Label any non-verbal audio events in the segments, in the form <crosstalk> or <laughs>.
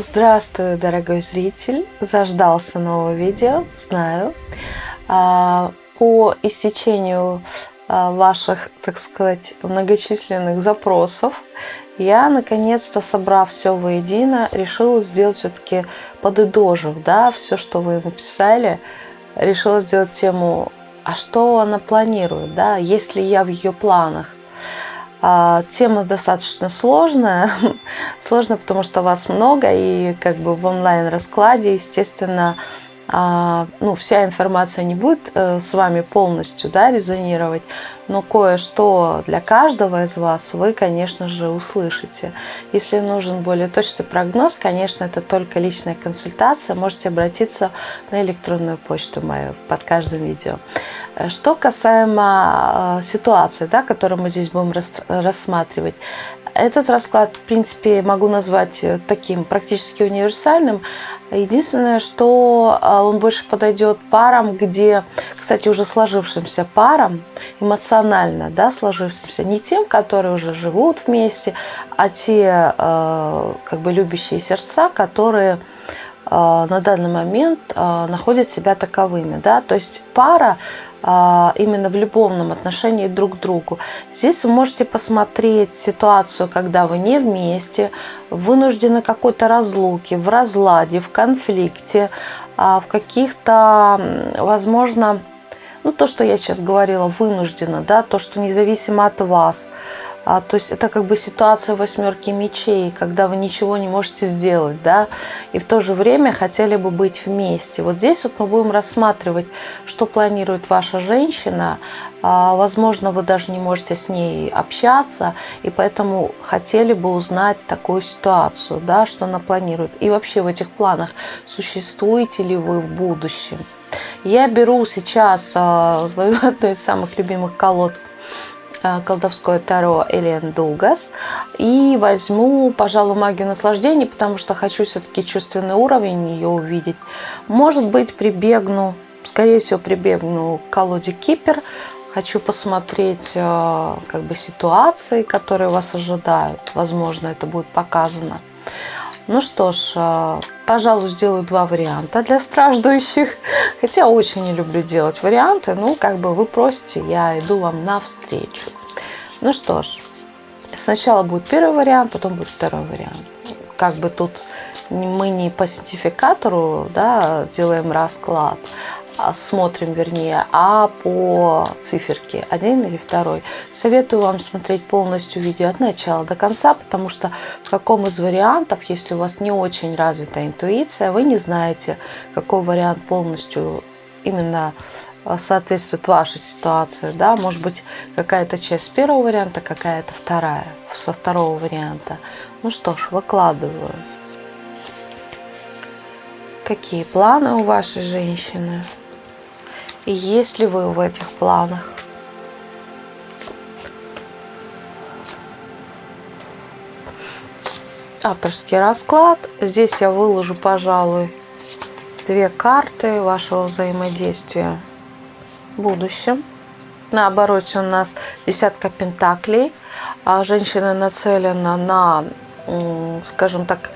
Здравствуй, дорогой зритель! Заждался нового видео, знаю. А, по истечению а, ваших, так сказать, многочисленных запросов, я наконец-то, собрав все воедино, решила сделать все-таки подытожив, да, все, что вы написали, решила сделать тему, а что она планирует, да, есть ли я в ее планах. А, тема достаточно сложная. <laughs> Сложно, потому что вас много, и как бы в онлайн-раскладе, естественно, ну, вся информация не будет э, с вами полностью да, резонировать, но кое-что для каждого из вас вы, конечно же, услышите. Если нужен более точный прогноз, конечно, это только личная консультация. Можете обратиться на электронную почту мою под каждым видео. Э, что касаемо э, ситуации, да, которую мы здесь будем рассматривать, этот расклад, в принципе, могу назвать э, таким практически универсальным. Единственное, что а, он больше подойдет парам, где, кстати, уже сложившимся парам, эмоционально да, сложившимся, не тем, которые уже живут вместе, а те а, как бы любящие сердца, которые а, на данный момент находят себя таковыми. Да? То есть пара именно в любовном отношении друг к другу. Здесь вы можете посмотреть ситуацию, когда вы не вместе, вынуждены какой-то разлуки, в разладе, в конфликте, а, в каких-то, возможно, ну то, что я сейчас говорила, вынуждена, да, то, что независимо от вас, а, то есть это как бы ситуация восьмерки мечей, когда вы ничего не можете сделать, да, и в то же время хотели бы быть вместе. Вот здесь вот мы будем рассматривать, что планирует ваша женщина. А, возможно, вы даже не можете с ней общаться, и поэтому хотели бы узнать такую ситуацию, да, что она планирует. И вообще в этих планах существуете ли вы в будущем. Я беру сейчас а, <laughs> одну из самых любимых колод – колдовское таро Элен Дугас. И возьму, пожалуй, магию наслаждения, потому что хочу все-таки чувственный уровень ее увидеть. Может быть, прибегну, скорее всего, прибегну к колоде Кипер. Хочу посмотреть э, как бы ситуации, которые вас ожидают. Возможно, это будет показано. Ну что ж, э, пожалуй, сделаю два варианта для страждущих. Хотя очень не люблю делать варианты. Ну, как бы вы просите, я иду вам навстречу. Ну что ж, сначала будет первый вариант, потом будет второй вариант. Как бы тут мы не по сертификатору да, делаем расклад, а смотрим вернее, а по циферке, один или второй. Советую вам смотреть полностью видео от начала до конца, потому что в каком из вариантов, если у вас не очень развита интуиция, вы не знаете, какой вариант полностью именно а, соответствует вашей ситуации. Да? Может быть, какая-то часть первого варианта, какая-то вторая, со второго варианта. Ну что ж, выкладываю. Какие планы у вашей женщины? Есть ли вы в этих планах? Авторский расклад. Здесь я выложу, пожалуй, две карты вашего взаимодействия в будущем. На обороте у нас десятка пентаклей. А женщина нацелена на, скажем так,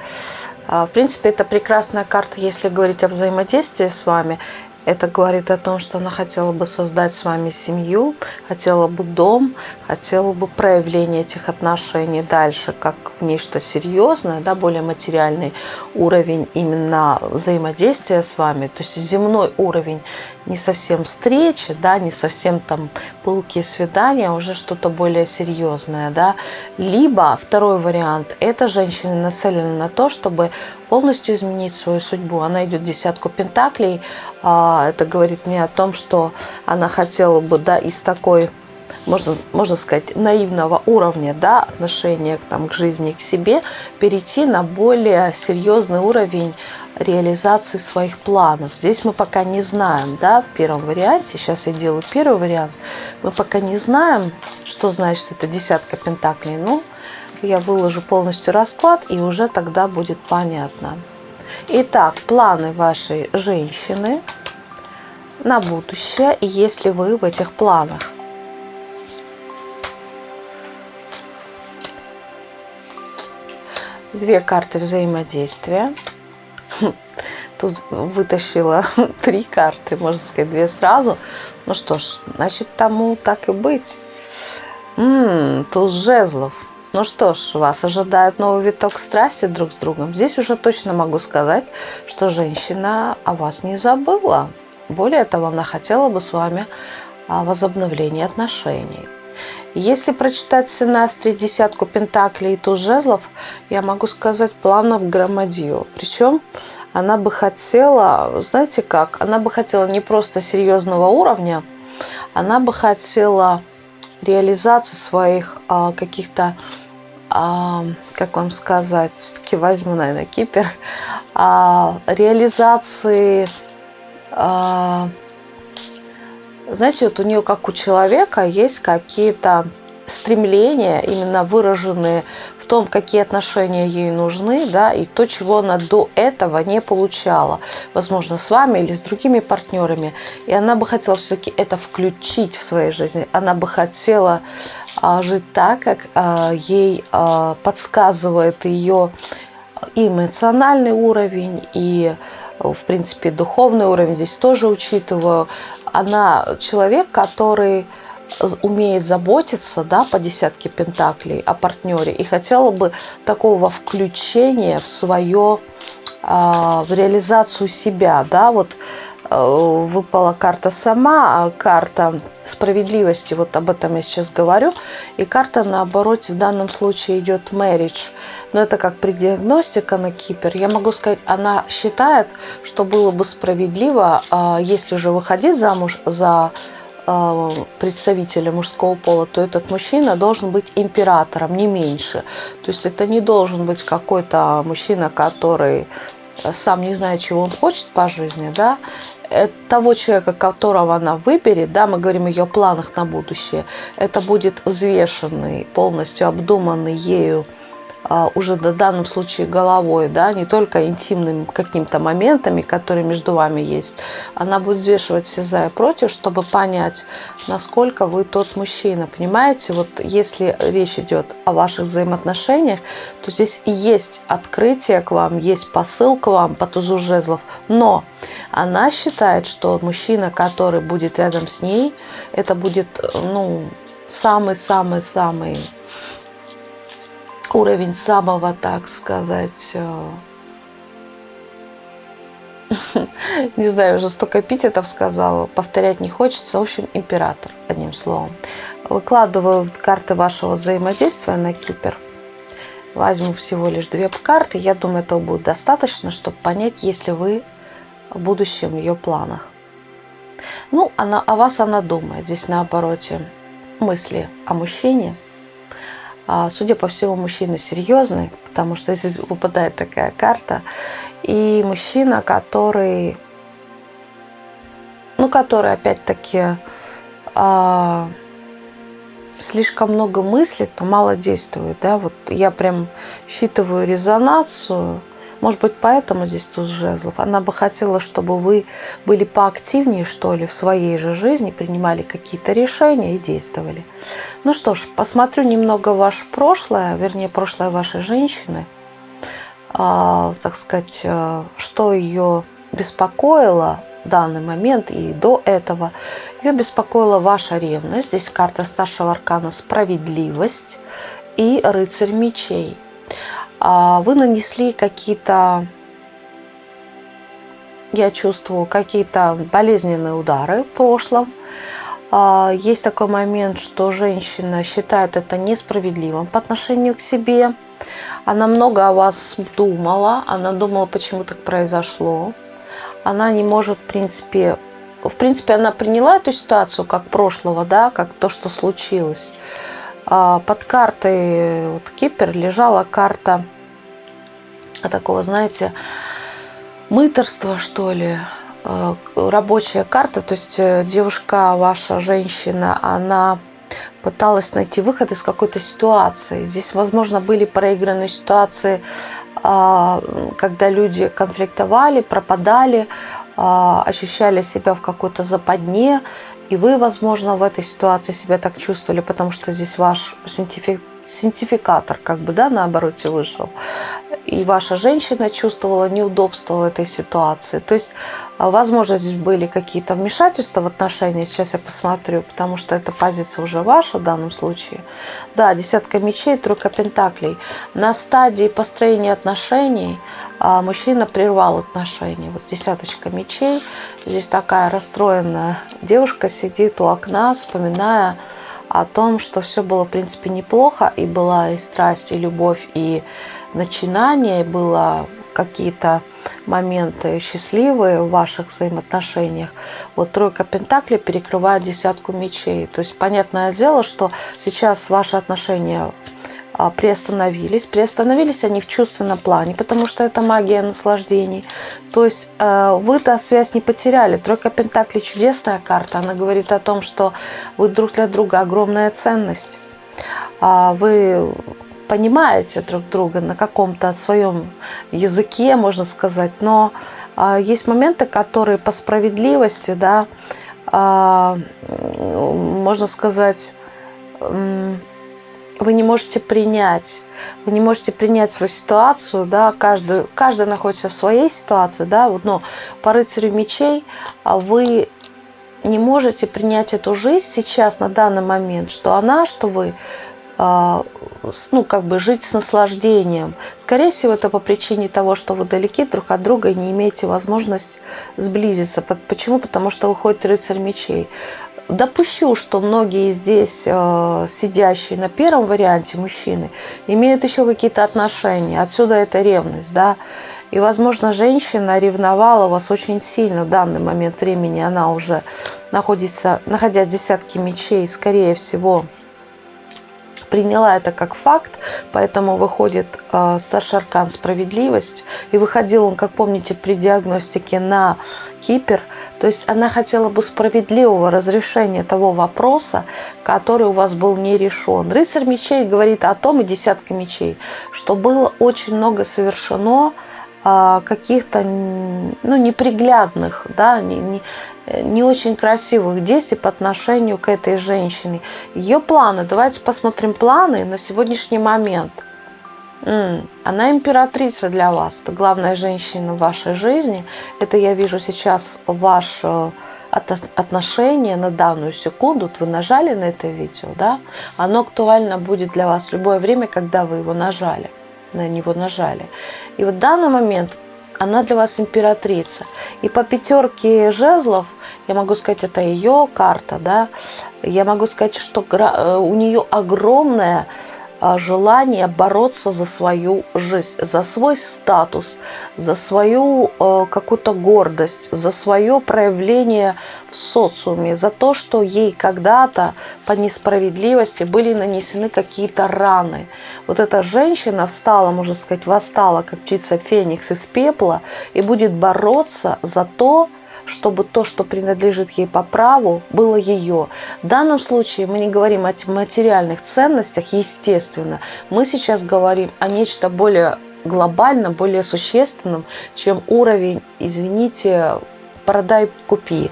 а, в принципе, это прекрасная карта, если говорить о взаимодействии с вами. Это говорит о том, что она хотела бы создать с вами семью, хотела бы дом, хотела бы проявление этих отношений дальше как в нечто серьезное, да, более материальный уровень именно взаимодействия с вами, то есть земной уровень не совсем встречи, да, не совсем там пылкие свидания, а уже что-то более серьезное, да. Либо второй вариант, эта женщина нацелена на то, чтобы полностью изменить свою судьбу. Она идет десятку пентаклей. А, это говорит мне о том, что она хотела бы да, из такой, можно, можно сказать, наивного уровня да, отношения там, к жизни, к себе, перейти на более серьезный уровень реализации своих планов. Здесь мы пока не знаем, да, в первом варианте, сейчас я делаю первый вариант, мы пока не знаем, что значит это десятка пентаклей. Ну, я выложу полностью расклад, и уже тогда будет понятно. Итак, планы вашей женщины на будущее, если вы в этих планах. Две карты взаимодействия. <laughs> Тут вытащила <laughs> три карты, можно сказать, две сразу. Ну что ж, значит, тому так и быть. М-м, туз жезлов. Ну что ж, вас ожидает новый виток страсти друг с другом. Здесь уже точно могу сказать, что женщина о вас не забыла. Более того, она хотела бы с вами возобновления отношений. Если прочитать синастри десятку пентаклей и туз жезлов, я могу сказать планов громадью. Причем она бы хотела, знаете как, она бы хотела не просто серьезного уровня, она бы хотела реализации своих а, каких-то, а, как вам сказать, все-таки возьму, наверное, кипер, а, реализации а, знаете, вот у нее, как у человека, есть какие-то стремления, именно выраженные в том, какие отношения ей нужны, да, и то, чего она до этого не получала, возможно, с вами или с другими партнерами. И она бы хотела все-таки это включить в своей жизни. Она бы хотела а, жить так, как а, ей а, подсказывает ее и эмоциональный уровень, и в принципе, духовный уровень здесь тоже учитываю. Она человек, который умеет заботиться да, по десятке пентаклей о партнере и хотела бы такого включения в свое, в реализацию себя. Да, вот выпала карта сама, а карта справедливости, вот об этом я сейчас говорю, и карта наоборот в данном случае идет marriage. Но это как при диагностика на Кипер. Я могу сказать, она считает, что было бы справедливо, а, если уже выходить замуж за а, представителя мужского пола, то этот мужчина должен быть императором, не меньше. То есть это не должен быть какой-то мужчина, который сам не знает, чего он хочет по жизни, да, того человека, которого она выберет, да, мы говорим о ее планах на будущее, это будет взвешенный, полностью обдуманный ею уже в данном случае головой, да, не только интимными какими-то моментами, которые между вами есть. Она будет взвешивать все за и против, чтобы понять, насколько вы тот мужчина. Понимаете, вот если речь идет о ваших взаимоотношениях, то здесь и есть открытие к вам, есть посыл к вам по тузу жезлов, но она считает, что мужчина, который будет рядом с ней, это будет, ну, самый-самый-самый уровень самого, так сказать, э, <laughs> не знаю, уже столько эпитетов сказала, повторять не хочется. В общем, император, одним словом. Выкладываю карты вашего взаимодействия на Кипер. Возьму всего лишь две карты. Я думаю, этого будет достаточно, чтобы понять, если вы в будущем в ее планах. Ну, она, о вас она думает. Здесь на обороте мысли о мужчине – а, судя по всему, мужчина серьезный, потому что здесь выпадает такая карта. И мужчина, который, ну, который опять-таки а, слишком много мыслит, но мало действует. Да? Вот я прям считываю резонацию может быть, поэтому здесь туз жезлов. Она бы хотела, чтобы вы были поактивнее, что ли, в своей же жизни, принимали какие-то решения и действовали. Ну что ж, посмотрю немного ваше прошлое, вернее, прошлое вашей женщины. А, так сказать, э, что ее беспокоило в данный момент и до этого. Ее беспокоила ваша ревность. Здесь карта старшего аркана «Справедливость» и «Рыцарь мечей». А, вы нанесли какие-то, я чувствую, какие-то болезненные удары в прошлом. А, есть такой момент, что женщина считает это несправедливым по отношению к себе. Она много о вас думала, она думала, почему так произошло. Она не может, в принципе, в принципе, она приняла эту ситуацию как прошлого, да, как то, что случилось. А, под картой вот, Кипер лежала карта такого, знаете, мыторства, что ли, э, рабочая карта, то есть э, девушка, ваша женщина, она пыталась найти выход из какой-то ситуации. Здесь, возможно, были проигранные ситуации, а, когда люди конфликтовали, пропадали, а, ощущали себя в какой-то западне, и вы, возможно, в этой ситуации себя так чувствовали, потому что здесь ваш синтификат синтификатор, как бы, да, на обороте вышел. и ваша женщина чувствовала неудобство в этой ситуации. То есть, а, возможно, здесь были какие-то вмешательства в отношения. Сейчас я посмотрю, потому что эта позиция уже ваша в данном случае. Да, десятка мечей, тройка пентаклей. На стадии построения отношений а, мужчина прервал отношения. Вот десяточка мечей. Здесь такая расстроенная девушка сидит у окна, вспоминая о том, что все было, в принципе, неплохо, и была и страсть, и любовь, и начинание, и было какие-то моменты счастливые в ваших взаимоотношениях. Вот тройка пентаклей перекрывает десятку мечей. То есть понятное дело, что сейчас ваши отношения приостановились. Приостановились они в чувственном плане, потому что это магия наслаждений. То есть э, вы-то связь не потеряли. Тройка Пентаклей чудесная карта. Она говорит о том, что вы друг для друга огромная ценность. А, вы понимаете друг друга на каком-то своем языке, можно сказать, но а, есть моменты, которые по справедливости, да, можно сказать, вы не можете принять. Вы не можете принять свою ситуацию, да, каждый, каждый находится в своей ситуации, да, вот, но по рыцарю мечей а вы не можете принять эту жизнь сейчас, на данный момент, что она, что вы, а, ну, как бы жить с наслаждением. Скорее всего, это по причине того, что вы далеки друг от друга и не имеете возможность сблизиться. Почему? Потому что выходит рыцарь мечей допущу, что многие здесь э, сидящие на первом варианте мужчины имеют еще какие-то отношения. Отсюда эта ревность, да. И, возможно, женщина ревновала вас очень сильно в данный момент времени. Она уже находится, находясь в десятке мечей, скорее всего, приняла это как факт, поэтому выходит э, аркан «Справедливость». И выходил он, как помните, при диагностике на Кипр. То есть она хотела бы справедливого разрешения того вопроса, который у вас был не решен. Рыцарь мечей говорит о том, и десятка мечей, что было очень много совершено а, каких-то ну, неприглядных, да, не, не, не очень красивых действий по отношению к этой женщине. Ее планы, давайте посмотрим планы на сегодняшний момент. Она императрица для вас, это главная женщина в вашей жизни. Это я вижу сейчас ваше отношение на данную секунду. Вот вы нажали на это видео, да? Оно актуально будет для вас в любое время, когда вы его нажали на него нажали. И вот в данный момент она для вас императрица. И по пятерке жезлов, я могу сказать, это ее карта, да, я могу сказать, что э, у нее огромная желание бороться за свою жизнь, за свой статус, за свою э, какую-то гордость, за свое проявление в социуме, за то, что ей когда-то по несправедливости были нанесены какие-то раны. Вот эта женщина встала, можно сказать, восстала, как птица Феникс из пепла, и будет бороться за то, чтобы то, что принадлежит ей по праву, было ее. В данном случае мы не говорим о материальных ценностях, естественно. Мы сейчас говорим о нечто более глобальном, более существенном, чем уровень, извините, продай, купи.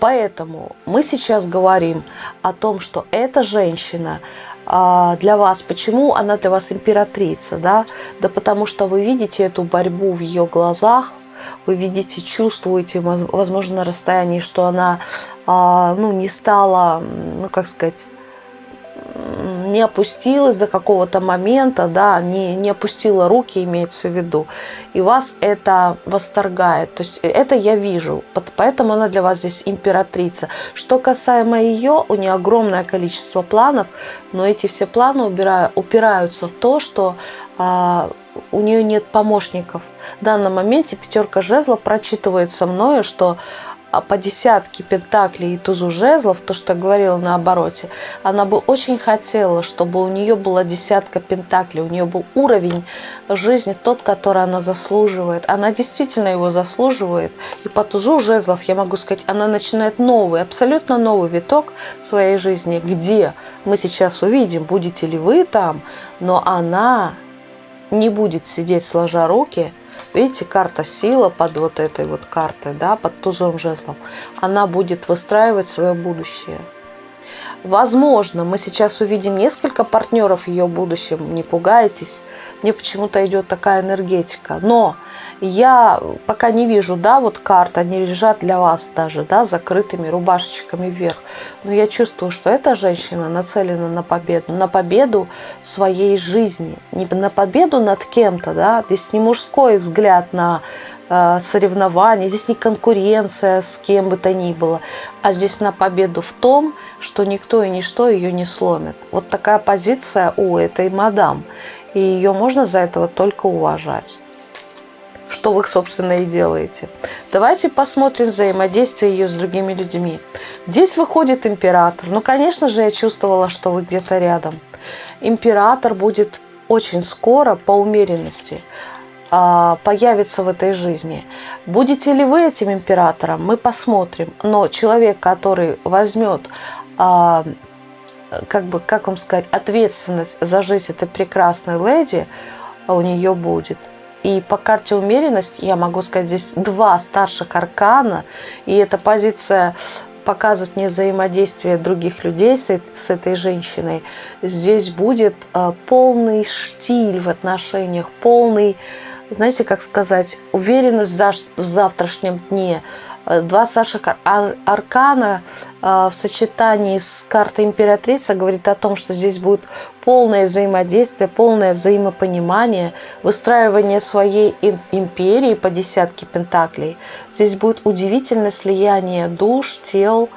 Поэтому мы сейчас говорим о том, что эта женщина а, для вас. Почему она для вас императрица? Да? да потому что вы видите эту борьбу в ее глазах, вы видите, чувствуете, возможно, на расстоянии, что она а, ну, не стала, ну, как сказать, не опустилась до какого-то момента, да, не, не опустила руки, имеется в виду, и вас это восторгает. То есть это я вижу, поэтому она для вас здесь императрица. Что касаемо ее, у нее огромное количество планов, но эти все планы упираются в то, что а, у нее нет помощников. В данном моменте пятерка жезлов прочитывается мною, что а, по десятке пентаклей и тузу жезлов, то, что я говорила на обороте, она бы очень хотела, чтобы у нее была десятка пентаклей, у нее был уровень жизни тот, который она заслуживает. Она действительно его заслуживает. И по тузу жезлов, я могу сказать, она начинает новый, абсолютно новый виток своей жизни, где мы сейчас увидим, будете ли вы там, но она не будет сидеть сложа руки, видите, карта сила под вот этой вот картой, да, под тузом жезлом, она будет выстраивать свое будущее. Возможно, мы сейчас увидим несколько партнеров в ее будущем, не пугайтесь. Мне почему-то идет такая энергетика. Но я пока не вижу, да, вот карты, они лежат для вас даже, да, закрытыми рубашечками вверх. Но я чувствую, что эта женщина нацелена на победу, на победу своей жизни. Не на победу над кем-то, да, здесь не мужской взгляд на Э, соревнования, здесь не конкуренция с кем бы то ни было, а здесь на победу в том, что никто и ничто ее не сломит. Вот такая позиция у этой мадам. И ее можно за этого только уважать. Что вы, собственно, и делаете. Давайте посмотрим взаимодействие ее с другими людьми. Здесь выходит император. Ну, конечно же, я чувствовала, что вы где-то рядом. Император будет очень скоро по умеренности. А, появится в этой жизни. Будете ли вы этим императором, мы посмотрим. Но человек, который возьмет а, как бы, как вам сказать, ответственность за жизнь этой прекрасной леди у нее будет. И по карте умеренность, я могу сказать, здесь два старших аркана, и эта позиция показывает мне взаимодействие других людей с, с этой женщиной. Здесь будет э, полный штиль в отношениях, полный знаете, как сказать, уверенность в завтрашнем дне. Э, два старших аркана э, в сочетании с картой императрица говорит о том, что здесь будет полное взаимодействие, полное взаимопонимание, выстраивание своей империи по десятке пентаклей. Здесь будет удивительное слияние душ, тел,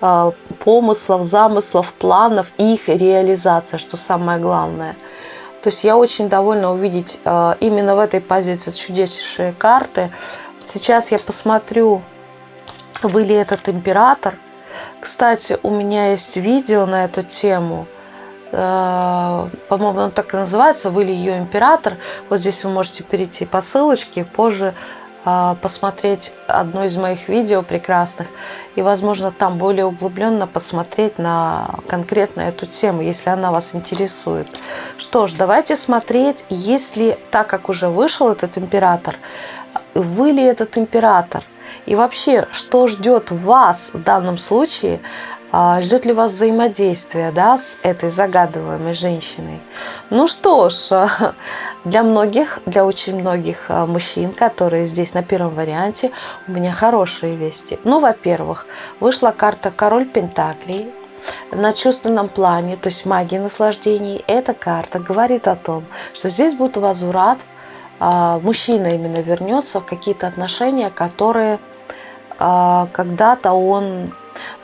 э, помыслов, замыслов, планов и их реализация, что самое главное – то есть я очень довольна увидеть именно в этой позиции чудеснейшие карты. Сейчас я посмотрю, вы ли этот император. Кстати, у меня есть видео на эту тему. Э, по-моему, оно так и называется «Вы ли ее император?». Вот здесь вы можете перейти по ссылочке, позже а, посмотреть одно из моих видео прекрасных и, возможно, там более углубленно посмотреть на конкретно эту тему, если она вас интересует. Что ж, давайте смотреть, если, так как уже вышел этот император, вы ли этот император? И вообще, что ждет вас в данном случае а, ждет ли вас взаимодействие да, с этой загадываемой женщиной? Ну что ж, <laughs> для многих, для очень многих а, мужчин, которые здесь на первом варианте, у меня хорошие вести. Ну, во-первых, вышла карта Король Пентаклей, на чувственном плане, то есть магии наслаждений, эта карта говорит о том, что здесь будет возврат, а, мужчина именно вернется в какие-то отношения, которые когда-то он,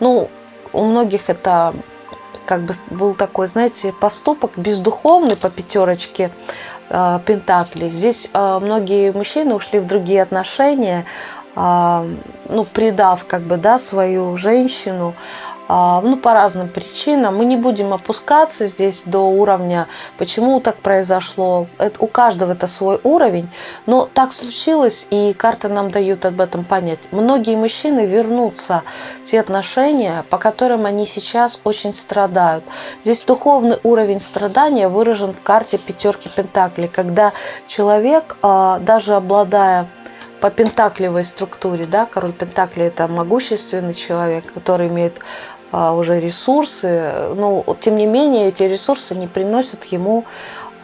ну, у многих это как бы был такой, знаете, поступок бездуховный по пятерочке э, Пентаклей. Здесь э, многие мужчины ушли в другие отношения, э, ну, предав как бы, да, свою женщину, а, ну, по разным причинам. Мы не будем опускаться здесь до уровня, почему так произошло. Это, у каждого это свой уровень, но так случилось, и карты нам дают об этом понять. Многие мужчины вернутся в те отношения, по которым они сейчас очень страдают. Здесь духовный уровень страдания выражен в карте пятерки Пентаклей, когда человек, а, даже обладая по пентаклевой структуре, да, король Пентакли это могущественный человек, который имеет а, уже ресурсы, но тем не менее эти ресурсы не приносят ему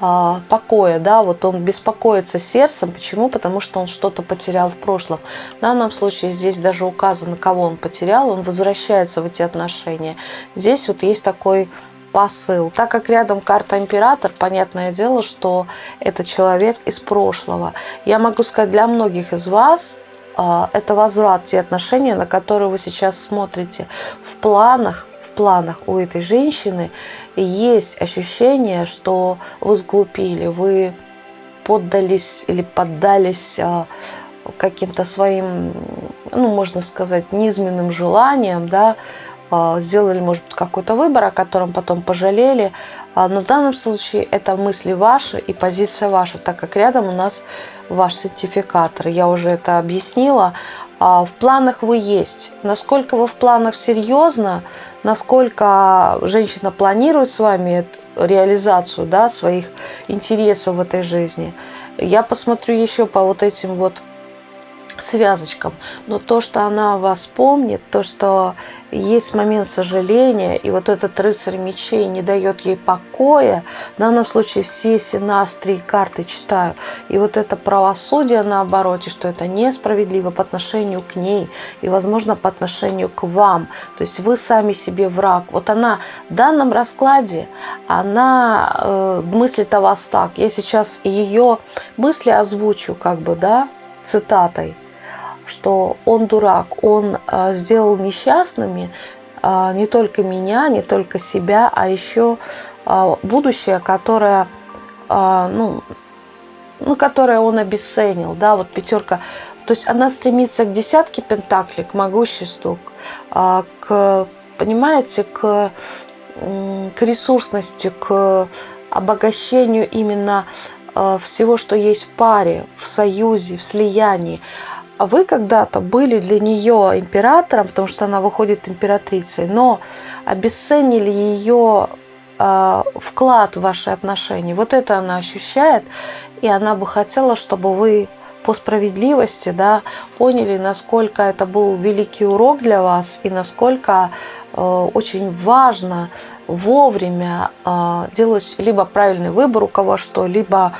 а, покоя, да, вот он беспокоится сердцем, почему? Потому что он что-то потерял в прошлом. В данном случае здесь даже указано, кого он потерял, он возвращается в эти отношения. Здесь вот есть такой посыл. Так как рядом карта император, понятное дело, что это человек из прошлого. Я могу сказать, для многих из вас а, это возврат те отношения, на которые вы сейчас смотрите. В планах, в планах у этой женщины есть ощущение, что вы сглупили, вы поддались или поддались а, каким-то своим, ну, можно сказать, низменным желаниям, да, а, сделали, может быть, какой-то выбор, о котором потом пожалели. Но в данном случае это мысли ваши и позиция ваша, так как рядом у нас ваш сертификатор. Я уже это объяснила. А в планах вы есть. Насколько вы в планах серьезно, насколько женщина планирует с вами реализацию да, своих интересов в этой жизни. Я посмотрю еще по вот этим вот связочкам. Но то, что она вас помнит, то, что есть момент сожаления, и вот этот рыцарь мечей не дает ей покоя, в данном случае все синастрии карты читаю, и вот это правосудие на обороте, что это несправедливо по отношению к ней, и, возможно, по отношению к вам, то есть вы сами себе враг. Вот она в данном раскладе, она э, мыслит о вас так. Я сейчас ее мысли озвучу, как бы, да, цитатой – что он дурак, он а, сделал несчастными а, не только меня, не только себя, а еще а, будущее, которое, ну, ну, которое он обесценил, да, вот пятерка. То есть она стремится к десятке пентаклей, к могуществу, к, понимаете, к, к ресурсности, к обогащению именно всего, что есть в паре, в союзе, в слиянии. А вы когда-то были для нее императором, потому что она выходит императрицей, но обесценили ее э, вклад в ваши отношения. Вот это она ощущает, и она бы хотела, чтобы вы по справедливости да, поняли, насколько это был великий урок для вас и насколько э, очень важно вовремя э, делать либо правильный выбор у кого что, либо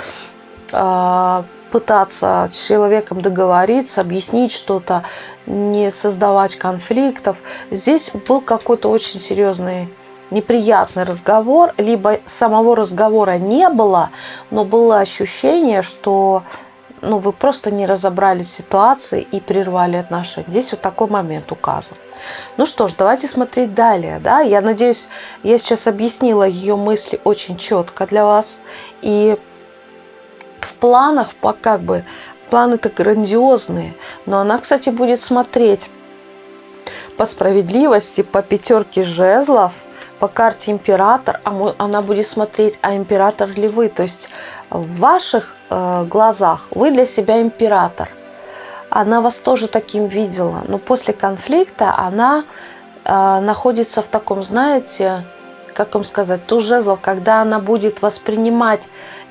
э, пытаться с человеком договориться, объяснить что-то, не создавать конфликтов. Здесь был какой-то очень серьезный неприятный разговор, либо самого разговора не было, но было ощущение, что ну, вы просто не разобрали ситуации и прервали отношения. Здесь вот такой момент указан. Ну что ж, давайте смотреть далее. Да? Я надеюсь, я сейчас объяснила ее мысли очень четко для вас. И в планах как бы планы-то грандиозные, но она, кстати, будет смотреть по справедливости, по пятерке жезлов, по карте император, а она будет смотреть, а император ли вы. То есть в ваших э, глазах вы для себя император. Она вас тоже таким видела, но после конфликта она э, находится в таком, знаете, как вам сказать, туз жезлов, когда она будет воспринимать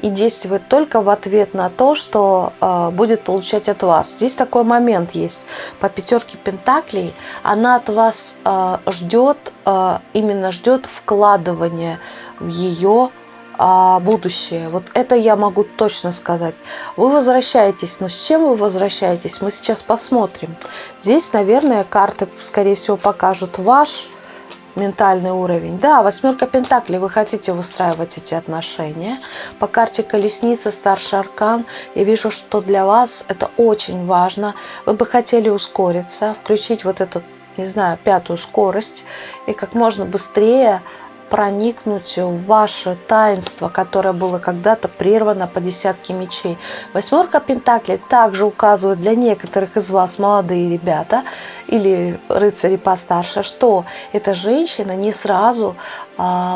и действовать только в ответ на то, что э, будет получать от вас. Здесь такой момент есть. По пятерке пентаклей она от вас э, ждет, э, именно ждет вкладывания в ее э, будущее. Вот это я могу точно сказать. Вы возвращаетесь, но с чем вы возвращаетесь, мы сейчас посмотрим. Здесь, наверное, карты, скорее всего, покажут ваш ментальный уровень. Да, восьмерка пентаклей, вы хотите выстраивать эти отношения. По карте колесница, старший аркан, я вижу, что для вас это очень важно. Вы бы хотели ускориться, включить вот эту, не знаю, пятую скорость и как можно быстрее проникнуть в ваше таинство, которое было когда-то прервано по десятке мечей. Восьмерка Пентаклей также указывает для некоторых из вас, молодые ребята, или рыцари постарше, что эта женщина не сразу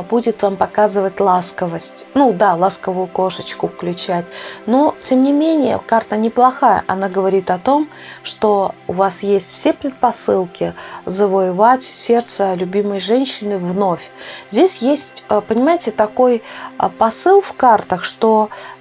будет вам показывать ласковость. Ну да, ласковую кошечку включать. Но, тем не менее, карта неплохая. Она говорит о том, что у вас есть все предпосылки завоевать сердце любимой женщины вновь. Здесь есть, а, понимаете, такой а, посыл в картах, что а,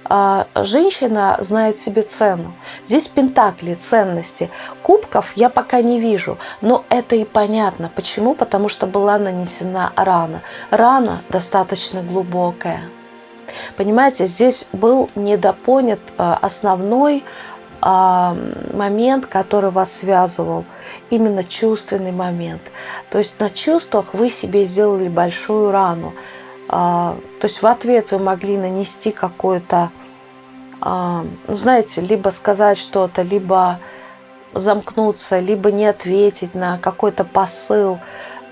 женщина знает себе цену. Здесь пентакли, ценности. Кубков я пока не вижу, но это и понятно. Почему? Потому что была нанесена рана. Рана достаточно глубокая. Понимаете, здесь был недопонят а, основной а, момент, который вас связывал, именно чувственный момент. То есть на чувствах вы себе сделали большую рану. То есть в ответ вы могли нанести какое-то а, ну, знаете, либо сказать что-то, либо замкнуться, либо не ответить на какой-то посыл.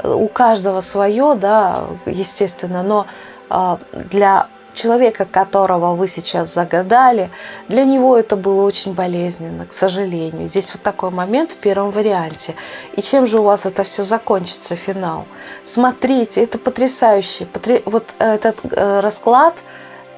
У каждого свое, да, естественно, но а, для человека, которого вы сейчас загадали, для него это было очень болезненно, к сожалению. Здесь вот такой момент в первом варианте. И чем же у вас это все закончится, финал? Смотрите, это потрясающе. Вот этот э, расклад –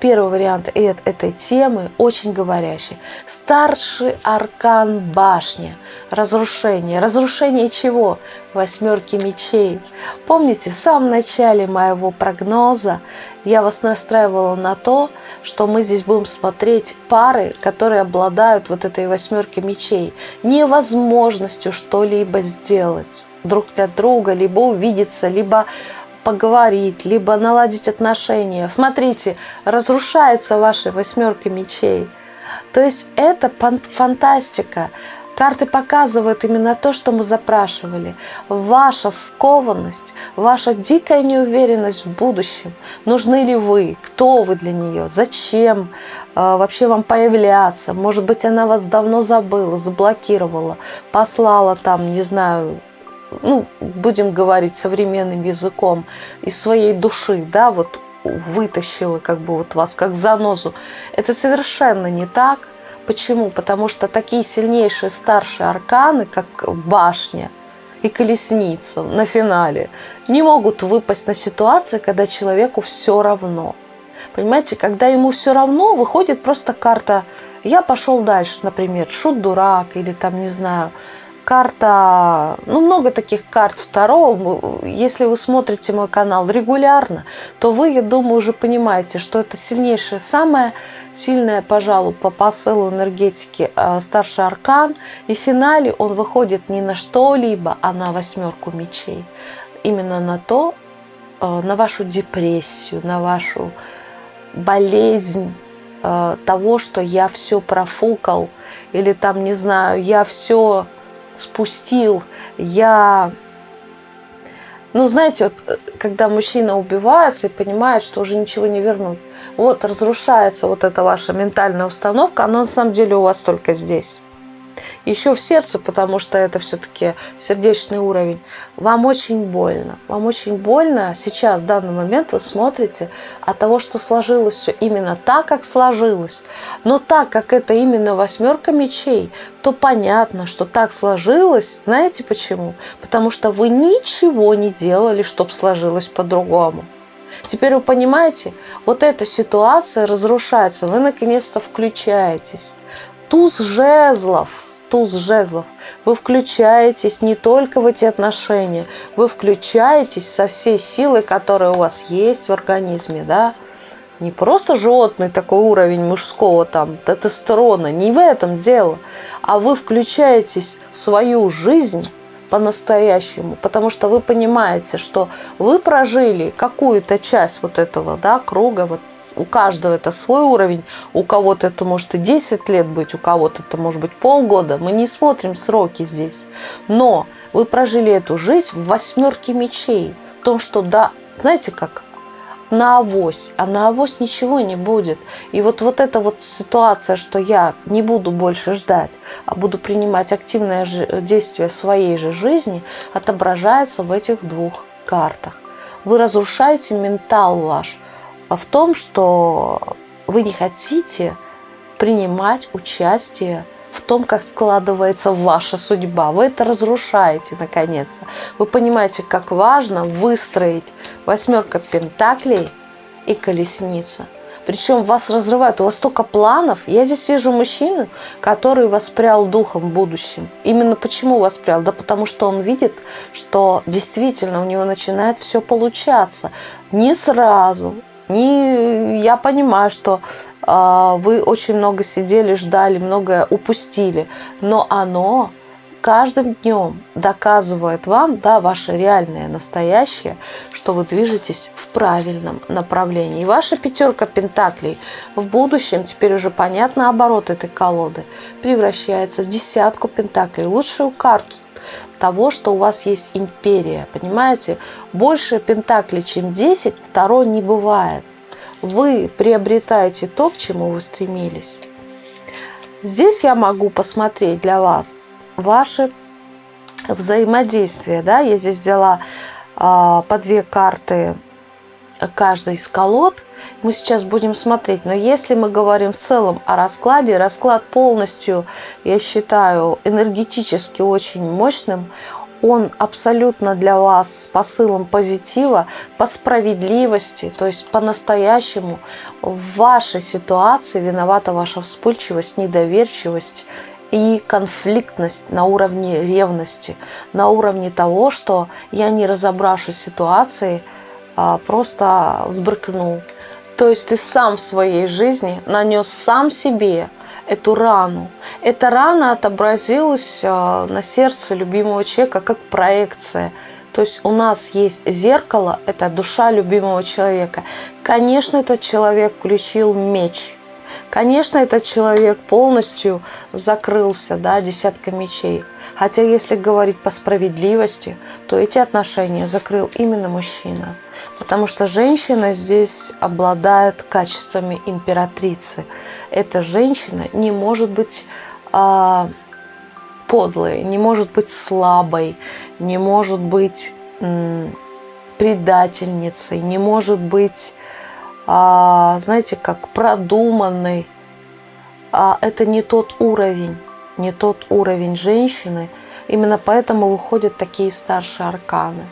первый вариант этой темы очень говорящий. Старший аркан башня. Разрушение. Разрушение чего? Восьмерки мечей. Помните, в самом начале моего прогноза я вас настраивала на то, что мы здесь будем смотреть пары, которые обладают вот этой восьмеркой мечей, невозможностью что-либо сделать друг для друга, либо увидеться, либо поговорить, либо наладить отношения. Смотрите, разрушается ваша восьмерка мечей. То есть это фантастика. Карты показывают именно то, что мы запрашивали. Ваша скованность, ваша дикая неуверенность в будущем. Нужны ли вы? Кто вы для нее? Зачем э, вообще вам появляться? Может быть, она вас давно забыла, заблокировала, послала там, не знаю, ну, будем говорить современным языком, из своей души, да, вот вытащила как бы вот вас как занозу. Это совершенно не так. Почему? Потому что такие сильнейшие старшие арканы, как башня и колесница на финале, не могут выпасть на ситуации, когда человеку все равно. Понимаете, когда ему все равно, выходит просто карта «я пошел дальше», например, «шут-дурак» или там, не знаю, карта, ну много таких карт второго. Если вы смотрите мой канал регулярно, то вы, я думаю, уже понимаете, что это сильнейшая, самая сильная, пожалуй, по посылу энергетики э, старший аркан. И в финале он выходит не на что-либо, а на восьмерку мечей. Именно на то, э, на вашу депрессию, на вашу болезнь э, того, что я все профукал, или там, не знаю, я все спустил, я... Ну, знаете, вот, э, когда мужчина убивается и понимает, что уже ничего не вернуть, вот разрушается вот эта ваша ментальная установка, она на самом деле у вас только здесь еще в сердце, потому что это все-таки сердечный уровень, вам очень больно. Вам очень больно сейчас, в данный момент вы смотрите от того, что сложилось все именно так, как сложилось. Но так как это именно восьмерка мечей, то понятно, что так сложилось. Знаете почему? Потому что вы ничего не делали, чтобы сложилось по-другому. Теперь вы понимаете, вот эта ситуация разрушается, вы наконец-то включаетесь. Туз жезлов – туз жезлов. Вы включаетесь не только в эти отношения, вы включаетесь со всей силой, которая у вас есть в организме, да, не просто животный такой уровень мужского там тестостерона, не в этом дело, а вы включаетесь в свою жизнь по-настоящему, потому что вы понимаете, что вы прожили какую-то часть вот этого да, круга, вот у каждого это свой уровень, у кого-то это может и 10 лет быть, у кого-то это может быть полгода. Мы не смотрим сроки здесь. Но вы прожили эту жизнь в восьмерке мечей. В том, что да, знаете как, на авось, а на авось ничего не будет. И вот, вот эта вот ситуация, что я не буду больше ждать, а буду принимать активное действие своей же жизни, отображается в этих двух картах. Вы разрушаете ментал ваш – в том, что вы не хотите принимать участие в том, как складывается ваша судьба. Вы это разрушаете, наконец-то. Вы понимаете, как важно выстроить восьмерка пентаклей и колесница. Причем вас разрывают, у вас столько планов. Я здесь вижу мужчину, который воспрял духом в будущем. Именно почему воспрял? Да потому что он видит, что действительно у него начинает все получаться. Не сразу, не, я понимаю, что э, вы очень много сидели, ждали, многое упустили, но оно каждым днем доказывает вам, да, ваше реальное, настоящее, что вы движетесь в правильном направлении. И ваша пятерка пентаклей в будущем, теперь уже понятно оборот этой колоды, превращается в десятку пентаклей, лучшую карту того, что у вас есть империя. Понимаете? Больше пентаклей, чем 10, второй не бывает. Вы приобретаете то, к чему вы стремились. Здесь я могу посмотреть для вас ваши взаимодействия. Да? Я здесь взяла а, по две карты каждой из колод – мы сейчас будем смотреть. Но если мы говорим в целом о раскладе, расклад полностью, я считаю, энергетически очень мощным. он абсолютно для вас с посылом позитива, по справедливости, то есть по-настоящему в вашей ситуации виновата ваша вспыльчивость, недоверчивость и конфликтность на уровне ревности, на уровне того, что я не разобравшись ситуации, а, просто взбрыкнул. То есть ты сам в своей жизни нанес сам себе эту рану. Эта рана отобразилась а, на сердце любимого человека как проекция. То есть у нас есть зеркало, это душа любимого человека. Конечно, этот человек включил меч. Конечно, этот человек полностью закрылся, да, десятка мечей. Хотя, если говорить по справедливости, то эти отношения закрыл именно мужчина. Потому что женщина здесь обладает качествами императрицы эта женщина не может быть а, подлой, не может быть слабой, не может быть м, предательницей, не может быть, а, знаете, как продуманной. А это не тот уровень, не тот уровень женщины. Именно поэтому выходят такие старшие арканы.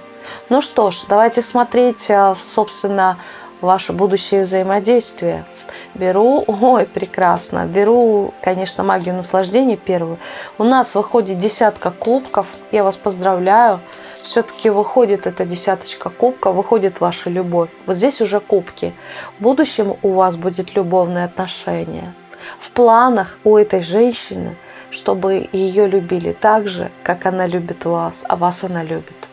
Ну что ж, давайте смотреть, а, собственно, ваше будущее взаимодействие. Беру, <laughs> ой, прекрасно, беру, конечно, магию наслаждения первую. У нас выходит десятка кубков, я вас поздравляю. Все-таки выходит эта десяточка кубка, выходит ваша любовь. Вот здесь уже кубки. В будущем у вас будет любовное отношение. В планах у этой женщины, чтобы ее любили так же, как она любит вас, а вас она любит.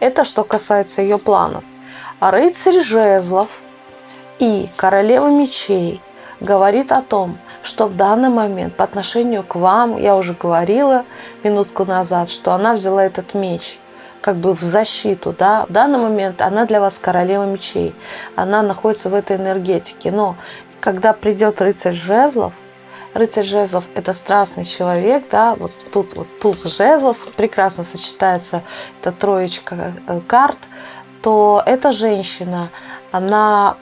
Это что касается ее планов. А рыцарь жезлов и королева мечей говорит о том, что в данный момент по отношению к вам, я уже говорила минутку назад, что она взяла этот меч как бы в защиту, да, в данный момент она для вас королева мечей, она находится в этой энергетике, но когда придет рыцарь жезлов, рыцарь жезлов – это страстный человек, да, вот тут вот туз жезлов прекрасно сочетается, это троечка э, карт – то эта женщина, она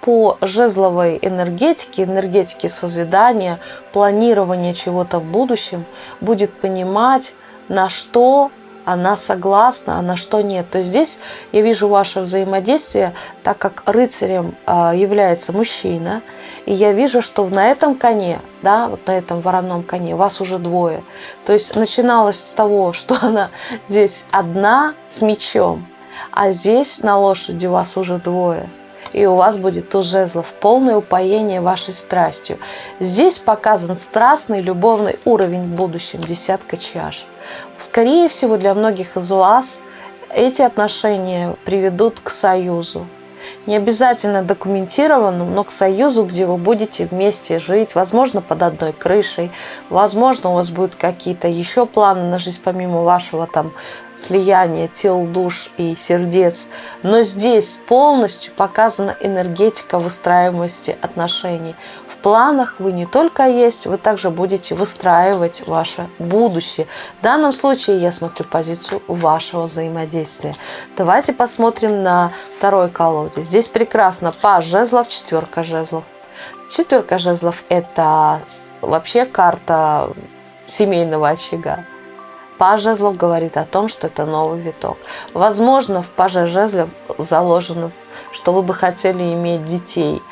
по жезловой энергетике, энергетике созидания, планирования чего-то в будущем, будет понимать, на что она согласна, а на что нет. То есть здесь я вижу ваше взаимодействие, так как рыцарем а, является мужчина, и я вижу, что на этом коне, да, вот на этом вороном коне вас уже двое. То есть начиналось с того, <laughs> что она здесь одна с мечом, а здесь на лошади вас уже двое. И у вас будет туз жезлов, полное упоение вашей страстью. Здесь показан страстный любовный уровень в будущем, десятка чаш. Скорее всего, для многих из вас эти отношения приведут к союзу. Не обязательно документированному, но к союзу, где вы будете вместе жить, возможно, под одной крышей, возможно, у вас будут какие-то еще планы на жизнь, помимо вашего там слияния тел, душ и сердец. Но здесь полностью показана энергетика выстраиваемости отношений. Планах вы не только есть, вы также будете выстраивать ваше будущее. В данном случае я смотрю позицию вашего взаимодействия. Давайте посмотрим на второй колоде. Здесь прекрасно паж жезлов, четверка жезлов. Четверка жезлов – это вообще карта семейного очага. Паж жезлов говорит о том, что это новый виток. Возможно, в паже жезлов заложено, что вы бы хотели иметь детей.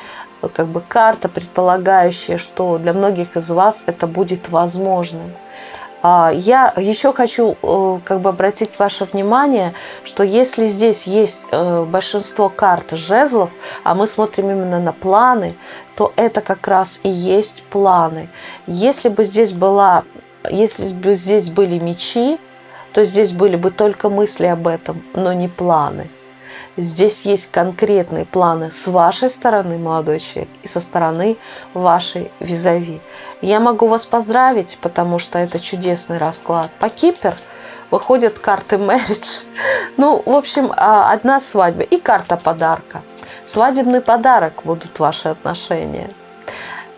Как бы карта, предполагающая, что для многих из вас это будет возможным. А, я еще хочу э, как бы обратить ваше внимание, что если здесь есть э, большинство карт жезлов, а мы смотрим именно на планы, то это как раз и есть планы. Если бы здесь была если бы здесь были мечи, то здесь были бы только мысли об этом, но не планы. Здесь есть конкретные планы с вашей стороны, молодой человек, и со стороны вашей визави. Я могу вас поздравить, потому что это чудесный расклад. По Кипер выходят карты marriage. <laughs> Ну, в общем, а, одна свадьба и карта подарка. Свадебный подарок будут ваши отношения.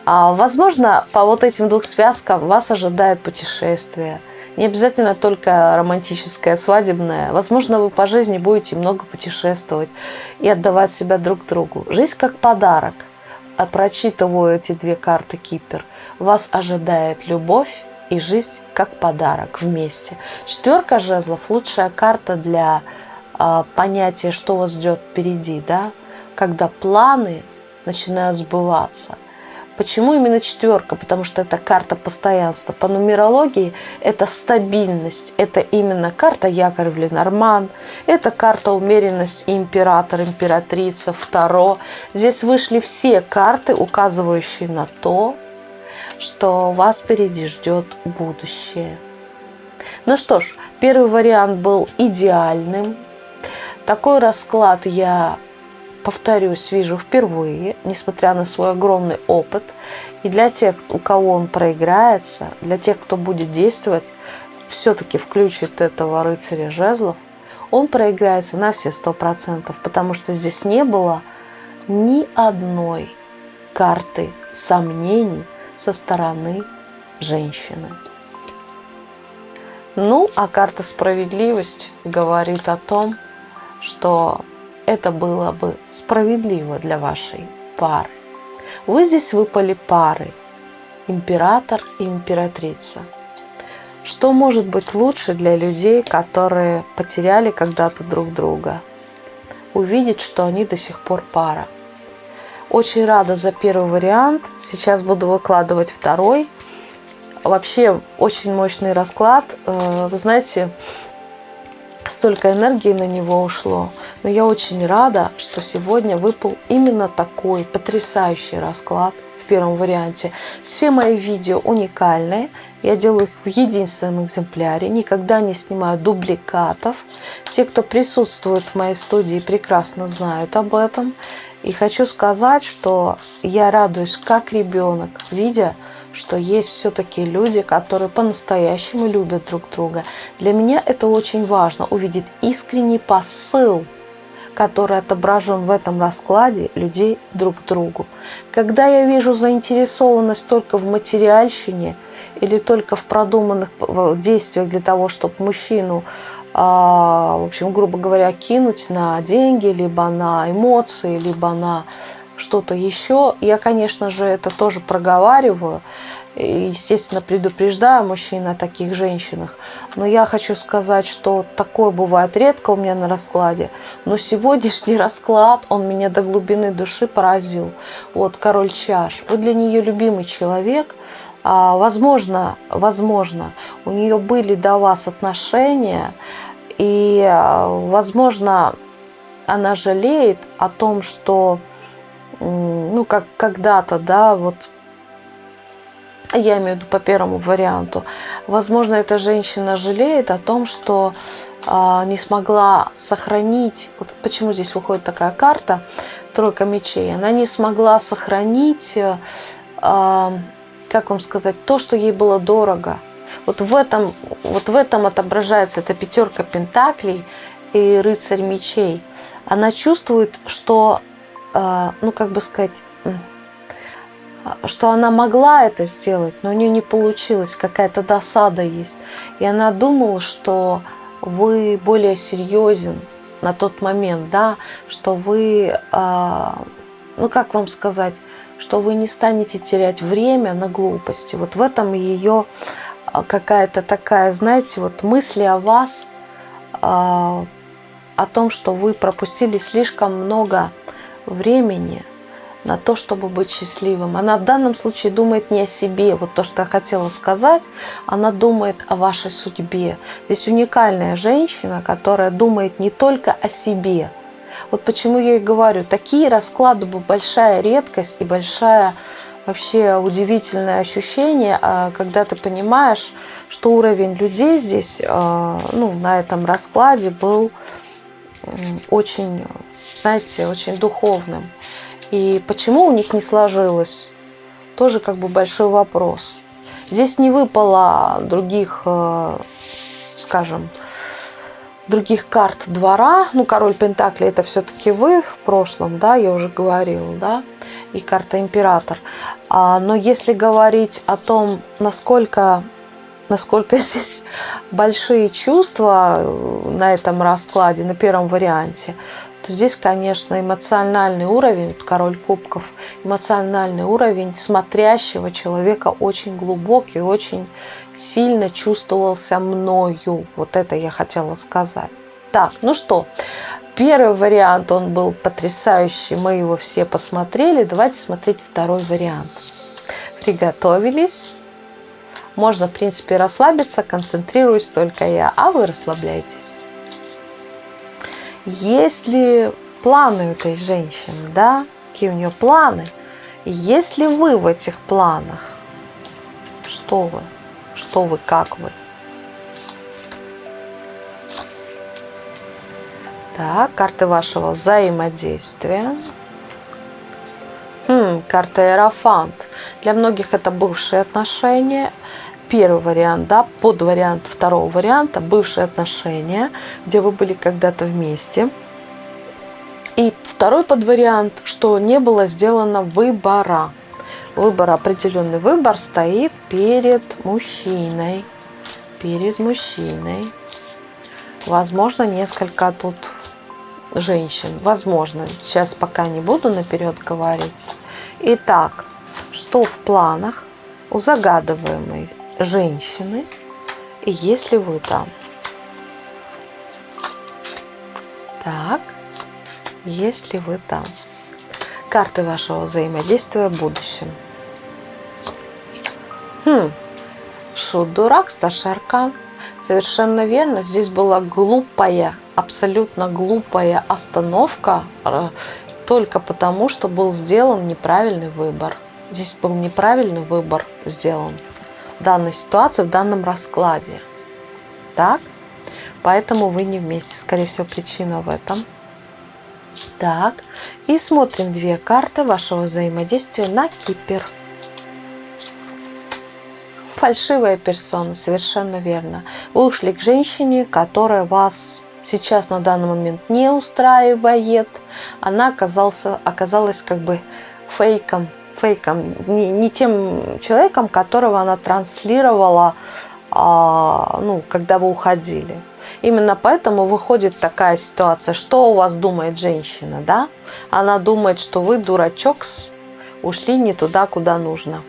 А, возможно, по вот этим двух связкам вас ожидает путешествие. Не обязательно только романтическое, свадебное. Возможно, вы по жизни будете много путешествовать и отдавать себя друг другу. Жизнь как подарок. А прочитываю эти две карты Кипер. Вас ожидает любовь и жизнь как подарок вместе. Четверка жезлов – лучшая карта для э, понятия, что вас ждет впереди, да? когда планы начинают сбываться. Почему именно четверка? Потому что это карта постоянства. По нумерологии это стабильность. Это именно карта якорь в Ленорман. Это карта умеренность император, императрица, второ. Здесь вышли все карты, указывающие на то, что вас впереди ждет будущее. Ну что ж, первый вариант был идеальным. Такой расклад я повторюсь, вижу впервые, несмотря на свой огромный опыт. И для тех, у кого он проиграется, для тех, кто будет действовать, все-таки включит этого рыцаря жезлов, он проиграется на все сто процентов, потому что здесь не было ни одной карты сомнений со стороны женщины. Ну, а карта справедливость говорит о том, что это было бы справедливо для вашей пары. Вы здесь выпали пары, император и императрица. Что может быть лучше для людей, которые потеряли когда-то друг друга? Увидеть, что они до сих пор пара. Очень рада за первый вариант. Сейчас буду выкладывать второй. Вообще очень мощный расклад. Э, вы знаете, столько энергии на него ушло. Но я очень рада, что сегодня выпал именно такой потрясающий расклад в первом варианте. Все мои видео уникальные. Я делаю их в единственном экземпляре. Никогда не снимаю дубликатов. Те, кто присутствует в моей студии, прекрасно знают об этом. И хочу сказать, что я радуюсь как ребенок, видя, что есть все-таки люди, которые по-настоящему любят друг друга. Для меня это очень важно, увидеть искренний посыл, который отображен в этом раскладе людей друг к другу. Когда я вижу заинтересованность только в материальщине или только в продуманных действиях для того, чтобы мужчину, а, в общем, грубо говоря, кинуть на деньги, либо на эмоции, либо на что-то еще. Я, конечно же, это тоже проговариваю. И, естественно, предупреждаю мужчин о таких женщинах. Но я хочу сказать, что такое бывает редко у меня на раскладе. Но сегодняшний <laughs> расклад, он меня до глубины души поразил. Вот, король чаш. Вы для нее любимый человек. А, возможно, возможно, у нее были до вас отношения. И, а, возможно, она жалеет о том, что ну, как когда-то, да, вот я имею в виду по первому варианту. Возможно, эта женщина жалеет о том, что э, не смогла сохранить, вот почему здесь выходит такая карта, тройка мечей, она не смогла сохранить, э, как вам сказать, то, что ей было дорого. Вот в этом, вот в этом отображается эта пятерка пентаклей и рыцарь мечей. Она чувствует, что ну как бы сказать, что она могла это сделать, но у нее не получилось, какая-то досада есть. И она думала, что вы более серьезен на тот момент, да, что вы, а, ну как вам сказать, что вы не станете терять время на глупости. Вот в этом ее а, какая-то такая, знаете, вот мысли о вас, о том, что вы пропустили слишком много времени на то, чтобы быть счастливым. Она в данном случае думает не о себе, вот то, что я хотела сказать, она думает о вашей судьбе. Здесь уникальная женщина, которая думает не только о себе. Вот почему я и говорю, такие расклады большая редкость и большая вообще удивительное ощущение, а, когда ты понимаешь, что уровень людей здесь, а, ну, на этом раскладе был очень знаете, очень духовным. И почему у них не сложилось, тоже как бы большой вопрос. Здесь не выпало других, э, скажем, других карт двора. Ну, король Пентакли это все-таки вы в прошлом, да, я уже говорила, да, и карта император. А, но если говорить о том, насколько насколько <laughs> здесь большие чувства э, на этом раскладе, на первом варианте, то здесь, конечно, эмоциональный уровень, король кубков, эмоциональный уровень смотрящего человека очень глубокий, очень сильно чувствовался мною. Вот это я хотела сказать. Так, ну что, первый вариант, он был потрясающий, мы его все посмотрели. Давайте смотреть второй вариант. Приготовились. Можно, в принципе, расслабиться, концентрируюсь только я, а вы расслабляйтесь. Есть ли планы у этой женщины, да? Какие у нее планы? Есть ли вы в этих планах? Что вы? Что вы, как вы? Так, карты вашего взаимодействия. Хм, карта Аэрофант. Для многих это бывшие отношения. Первый вариант, да, под вариант второго варианта, бывшие отношения, где вы были когда-то вместе. И второй подвариант, что не было сделано выбора. Выбор, определенный выбор стоит перед мужчиной. Перед мужчиной. Возможно, несколько тут женщин. Возможно. Сейчас пока не буду наперед говорить. Итак, что в планах у загадываемой женщины, и если вы там? Так, если вы там. Карты вашего взаимодействия в будущем. Хм. Шут дурак, старший аркан. Совершенно верно. Здесь была глупая абсолютно глупая остановка э, только потому, что был сделан неправильный выбор. Здесь был неправильный выбор сделан данной ситуации, в данном раскладе. Так? Поэтому вы не вместе. Скорее всего, причина в этом. Так. И смотрим две карты вашего взаимодействия на Кипер. Фальшивая персона, совершенно верно. Вы ушли к женщине, которая вас сейчас на данный момент не устраивает, она оказался, оказалась как бы фейком, фейком, не, не тем человеком, которого она транслировала, а, ну, когда вы уходили. Именно поэтому выходит такая ситуация, что у вас думает женщина, да? Она думает, что вы дурачок, ушли не туда, куда нужно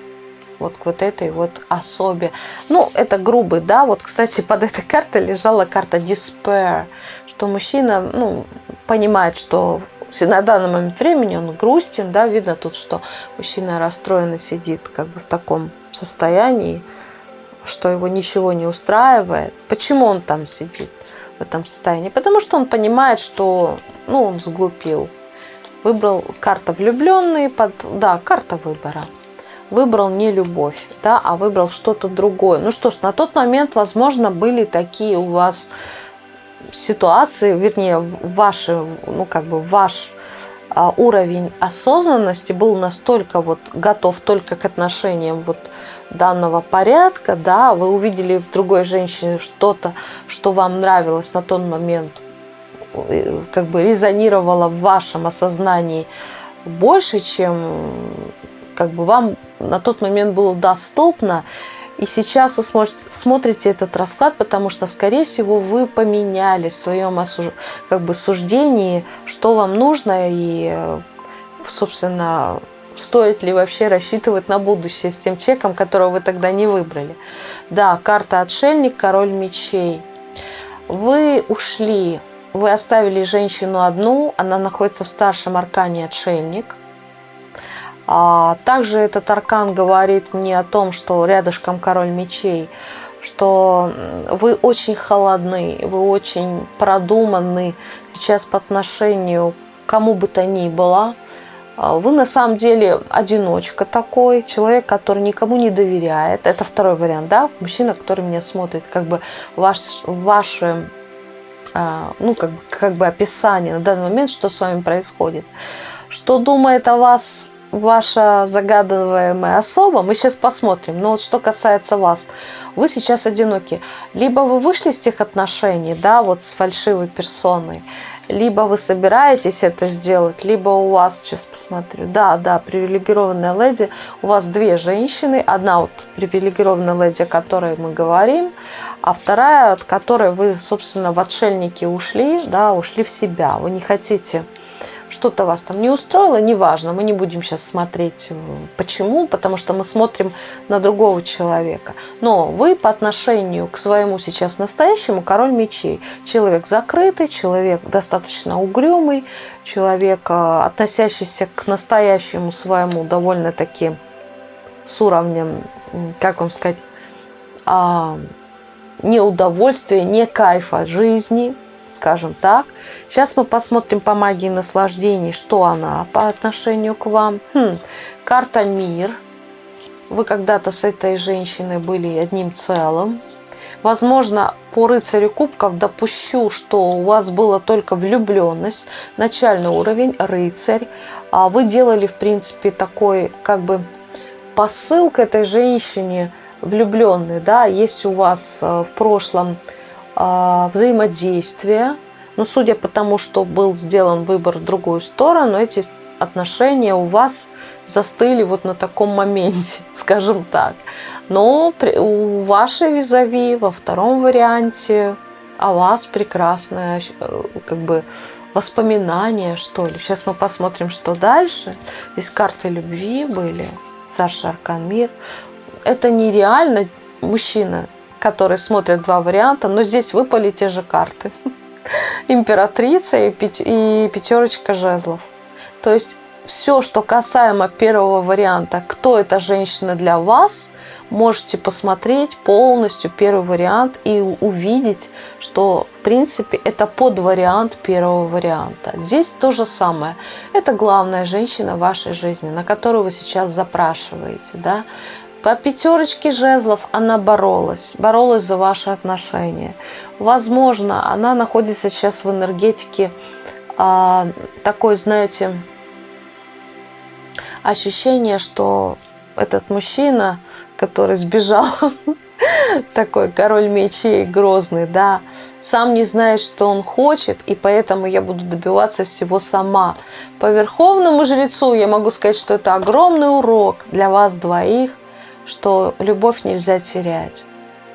вот к вот этой вот особе. Ну, это грубый, да, вот, кстати, под этой картой лежала карта Despair, что мужчина, ну, понимает, что на данный момент времени он грустен, да, видно тут, что мужчина расстроенно сидит как бы в таком состоянии, что его ничего не устраивает. Почему он там сидит в этом состоянии? Потому что он понимает, что, ну, он сглупил. Выбрал карта влюбленный, под, да, карта выбора выбрал не любовь, да, а выбрал что-то другое. Ну что ж, на тот момент, возможно, были такие у вас ситуации, вернее, ваши, ну как бы ваш а, уровень осознанности был настолько вот готов только к отношениям вот данного порядка, да, вы увидели в другой женщине что-то, что вам нравилось на тот момент, э, как бы резонировало в вашем осознании больше, чем как бы вам на тот момент было доступно. И сейчас вы сможете, смотрите этот расклад, потому что, скорее всего, вы поменяли в своем осуж... как бы, суждении, что вам нужно и, собственно, стоит ли вообще рассчитывать на будущее с тем человеком, которого вы тогда не выбрали. Да, карта отшельник, король мечей. Вы ушли, вы оставили женщину одну, она находится в старшем аркане отшельник – также этот аркан говорит мне о том, что рядышком король мечей, что вы очень холодны, вы очень продуманы сейчас по отношению к кому бы то ни было. А вы на самом деле одиночка такой, человек, который никому не доверяет. Это второй вариант, да, мужчина, который меня смотрит, как бы ваш, ваше, а, ну, как, как бы описание на данный момент, что с вами происходит. Что думает о вас ваша загадываемая особа, мы сейчас посмотрим, но вот что касается вас, вы сейчас одиноки. Либо вы вышли из тех отношений, да, вот с фальшивой персоной, либо вы собираетесь это сделать, либо у вас, сейчас посмотрю, да, да, привилегированная леди, у вас две женщины, одна вот привилегированная леди, о которой мы говорим, а вторая, от которой вы, собственно, в отшельники ушли, да, ушли в себя, вы не хотите что-то вас там не устроило, неважно, мы не будем сейчас смотреть э, почему, потому что мы смотрим на другого человека. Но вы по отношению к своему сейчас настоящему король мечей. Человек закрытый, человек достаточно угрюмый, человек, э, относящийся к настоящему своему довольно-таки с уровнем, как вам сказать, а, неудовольствия, не кайфа жизни, скажем так. Сейчас мы посмотрим по магии наслаждений, что она по отношению к вам. Хм, карта «Мир». Вы когда-то с этой женщиной были одним целым. Возможно, по рыцарю кубков допущу, что у вас была только влюбленность, начальный уровень, рыцарь. А вы делали, в принципе, такой как бы посыл к этой женщине влюбленный, да, есть у вас э, в прошлом взаимодействие. Но судя по тому, что был сделан выбор в другую сторону, эти отношения у вас застыли вот на таком моменте, <laughs> скажем так. Но у вашей визави во втором варианте о вас прекрасное э, как бы воспоминание, что ли. Сейчас мы посмотрим, что дальше. Здесь карты любви были. Саша Аркан Мир. Это нереально мужчина которые смотрят два варианта, но здесь выпали те же карты. <laughs> Императрица и пятерочка жезлов. То есть все, что касаемо первого варианта, кто эта женщина для вас, можете посмотреть полностью первый вариант и увидеть, что в принципе это подвариант первого варианта. Здесь то же самое. Это главная женщина в вашей жизни, на которую вы сейчас запрашиваете. Да? По пятерочке жезлов она боролась, боролась за ваши отношения. Возможно, она находится сейчас в энергетике а, такой, знаете, ощущение, что этот мужчина, который сбежал, <laughs> такой король мечей грозный, да, сам не знает, что он хочет, и поэтому я буду добиваться всего сама. По верховному жрецу я могу сказать, что это огромный урок для вас двоих – что любовь нельзя терять.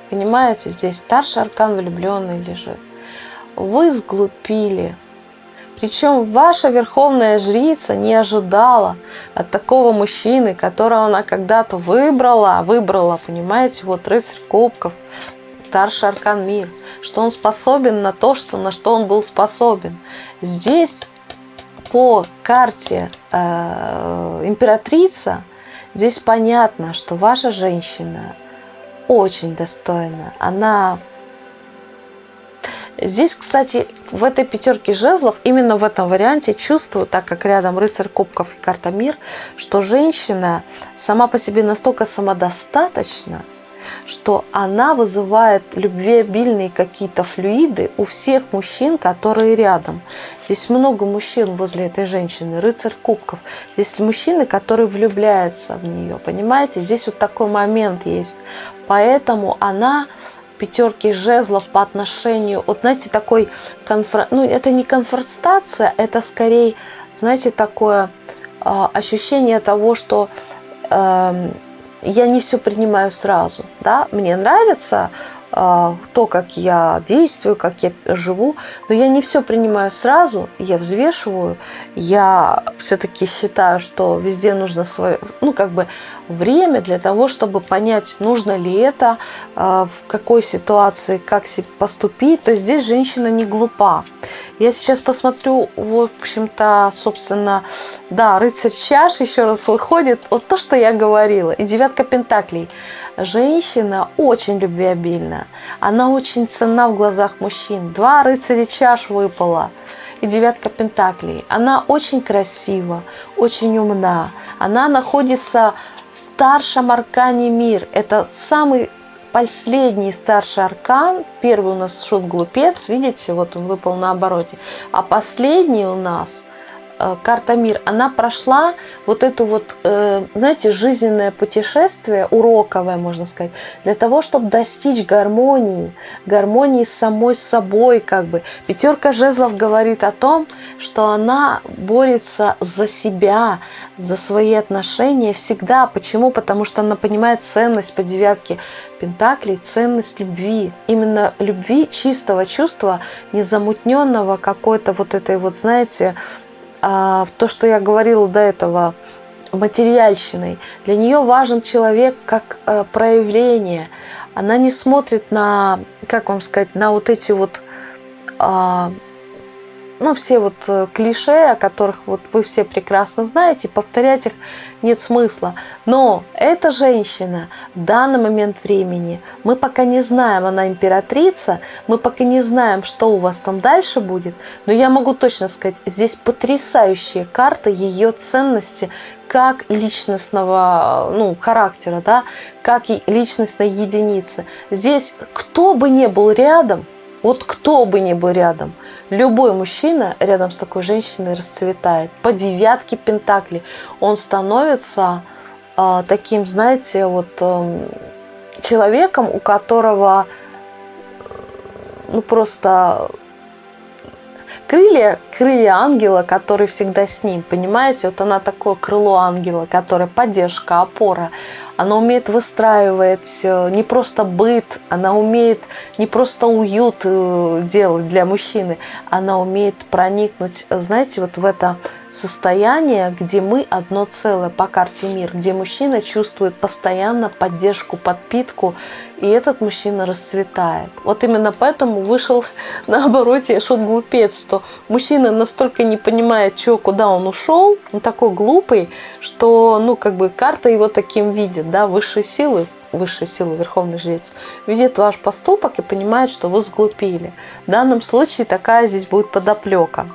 Понимаете, здесь старший аркан влюбленный лежит. Вы сглупили. Причем ваша верховная жрица не ожидала от такого мужчины, которого она когда-то выбрала, выбрала, понимаете, вот рыцарь кубков, старший аркан мир, что он способен на то, что, на что он был способен. Здесь по карте э, императрица Здесь понятно, что ваша женщина очень достойна. Она Здесь, кстати, в этой пятерке жезлов, именно в этом варианте чувствую, так как рядом рыцарь кубков и карта мир, что женщина сама по себе настолько самодостаточна, что она вызывает любвеобильные какие-то флюиды у всех мужчин, которые рядом. Здесь много мужчин возле этой женщины, рыцарь кубков. Здесь мужчины, которые влюбляются в нее, понимаете? Здесь вот такой момент есть. Поэтому она пятерки жезлов по отношению, вот знаете, такой, конфр... ну это не конфронтация, это скорее, знаете, такое э, ощущение того, что э, я не все принимаю сразу. Да? Мне нравится то, как я действую, как я живу, но я не все принимаю сразу, я взвешиваю, я все-таки считаю, что везде нужно свое, ну, как бы время для того, чтобы понять, нужно ли это, а, в какой ситуации, как поступить. То есть здесь женщина не глупа. Я сейчас посмотрю, в общем-то, собственно, да, рыцарь чаш еще раз выходит. Вот то, что я говорила. И девятка пентаклей – Женщина очень любвеобильна. Она очень ценна в глазах мужчин. Два рыцаря чаш выпало и девятка пентаклей. Она очень красива, очень умна. Она находится в старшем аркане мир. Это самый последний старший аркан. Первый у нас шут-глупец, видите, вот он выпал на обороте. А последний у нас карта мир, она прошла вот эту вот, э, знаете, жизненное путешествие, уроковое, можно сказать, для того, чтобы достичь гармонии, гармонии с самой собой, как бы. Пятерка жезлов говорит о том, что она борется за себя, за свои отношения всегда. Почему? Потому что она понимает ценность по девятке Пентаклей, ценность любви. Именно любви, чистого чувства, незамутненного какой-то вот этой вот, знаете, то, что я говорила до этого, материальщиной. Для нее важен человек как а, проявление. Она не смотрит на, как вам сказать, на вот эти вот а, ну, все вот э, клише, о которых вот вы все прекрасно знаете, повторять их нет смысла. Но эта женщина в данный момент времени, мы пока не знаем, она императрица, мы пока не знаем, что у вас там дальше будет, но я могу точно сказать, здесь потрясающие карты ее ценности, как личностного ну, характера, да, как личностной единицы. Здесь кто бы ни был рядом, вот кто бы ни был рядом, любой мужчина рядом с такой женщиной расцветает. По девятке пентаклей он становится э, таким, знаете, вот э, человеком, у которого ну просто крылья, крылья ангела, который всегда с ним, понимаете? Вот она такое крыло ангела, которое поддержка, опора. Она умеет выстраивать э, не просто быт, она умеет не просто уют э, делать для мужчины, она умеет проникнуть, знаете, вот в это состояние, где мы одно целое по карте мир, где мужчина чувствует постоянно поддержку, подпитку, и этот мужчина расцветает. Вот именно поэтому вышел <laughs> на обороте шут глупец, что мужчина настолько не понимает, что, куда он ушел, он такой глупый, что, ну, как бы карта его таким видит, да, высшие силы, высшая сила, верховный жрец, видит ваш поступок и понимает, что вы сглупили. В данном случае такая здесь будет подоплека.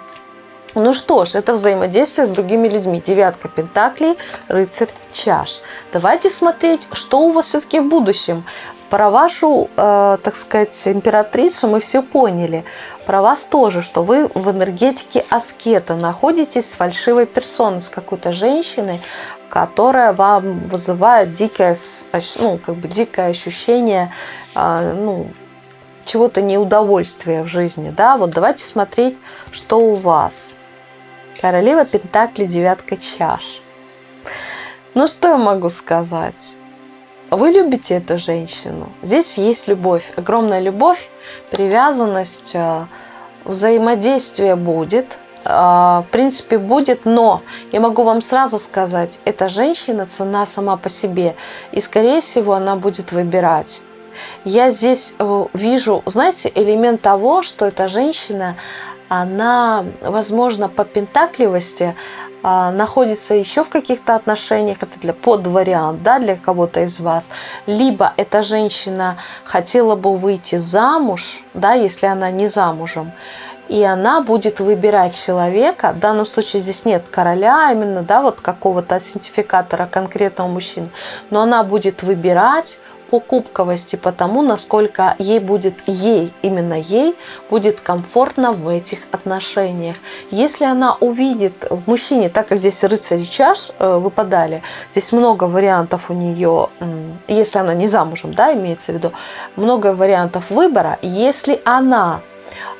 Ну что ж, это взаимодействие с другими людьми. Девятка пентаклей, рыцарь чаш. Давайте смотреть, что у вас все-таки в будущем. Про вашу, э, так сказать, императрицу мы все поняли. Про вас тоже, что вы в энергетике аскета находитесь с фальшивой персоной, с какой-то женщиной, которая вам вызывает дикое, ну, как бы дикое ощущение э, ну, чего-то неудовольствия в жизни. Да? Вот давайте смотреть, что у вас. Королева Пентакли, девятка чаш. Ну, что я могу сказать? Вы любите эту женщину. Здесь есть любовь, огромная любовь, привязанность, э, взаимодействие будет. Э, в принципе, будет, но я могу вам сразу сказать, эта женщина цена сама по себе. И, скорее всего, она будет выбирать. Я здесь э, вижу, знаете, элемент того, что эта женщина, она, возможно, по пентакливости находится еще в каких-то отношениях, это для под вариант, да, для кого-то из вас, либо эта женщина хотела бы выйти замуж, да, если она не замужем, и она будет выбирать человека. В данном случае здесь нет короля, именно, да, вот какого-то синтификатора конкретного мужчины, но она будет выбирать по кубковости, по тому, насколько ей будет, ей, именно ей, будет комфортно в этих отношениях. Если она увидит в мужчине, так как здесь рыцари чаш э, выпадали, здесь много вариантов у нее, если она не замужем, да, имеется в виду, много вариантов выбора. Если она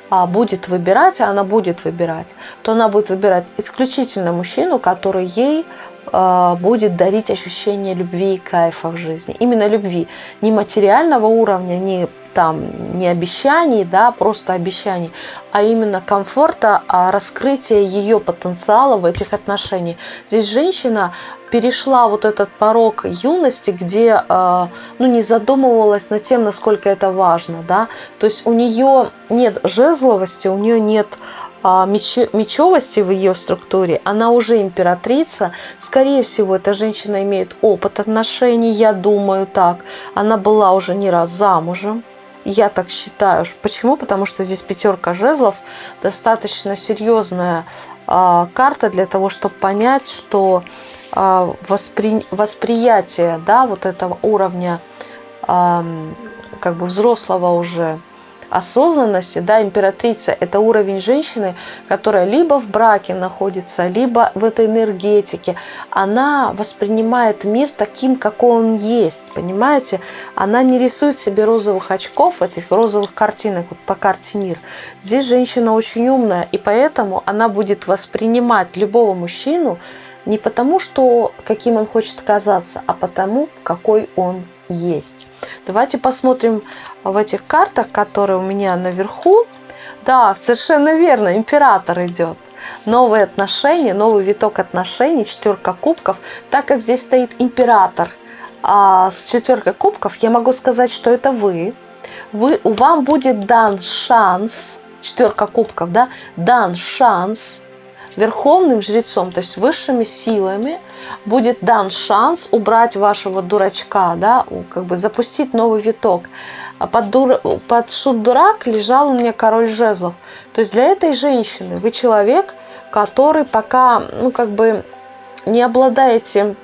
а, будет выбирать, а она будет выбирать, то она будет выбирать исключительно мужчину, который ей будет дарить ощущение любви и кайфа в жизни. Именно любви. Не материального уровня, не там не обещаний, да, просто обещаний, а именно комфорта, а раскрытия ее потенциала в этих отношениях. Здесь женщина перешла вот этот порог юности, где а, ну, не задумывалась над тем, насколько это важно. Да? То есть у нее нет жезловости, у нее нет а, мечевости в ее структуре, она уже императрица. Скорее всего, эта женщина имеет опыт отношений, я думаю так. Она была уже не раз замужем. Я так считаю. Почему? Потому что здесь пятерка жезлов достаточно серьезная э, карта для того, чтобы понять, что э, воспри... восприятие да, вот этого уровня э, как бы взрослого уже осознанности, да, императрица – это уровень женщины, которая либо в браке находится, либо в этой энергетике. Она воспринимает мир таким, какой он есть, понимаете? Она не рисует себе розовых очков, этих розовых картинок вот по карте мир. Здесь женщина очень умная, и поэтому она будет воспринимать любого мужчину не потому, что каким он хочет казаться, а потому, какой он есть. Давайте посмотрим в этих картах, которые у меня наверху. Да, совершенно верно, император идет. новые отношения, новый виток отношений, четверка кубков, так как здесь стоит император а с четверкой кубков, я могу сказать, что это вы. вы вам будет дан шанс, четверка кубков, да, дан шанс верховным жрецом, то есть высшими силами, будет дан шанс убрать вашего дурачка, да, как бы запустить новый виток. А под, дур... под шут дурак лежал у меня король жезлов. То есть для этой женщины вы человек, который пока, ну, как бы не обладаете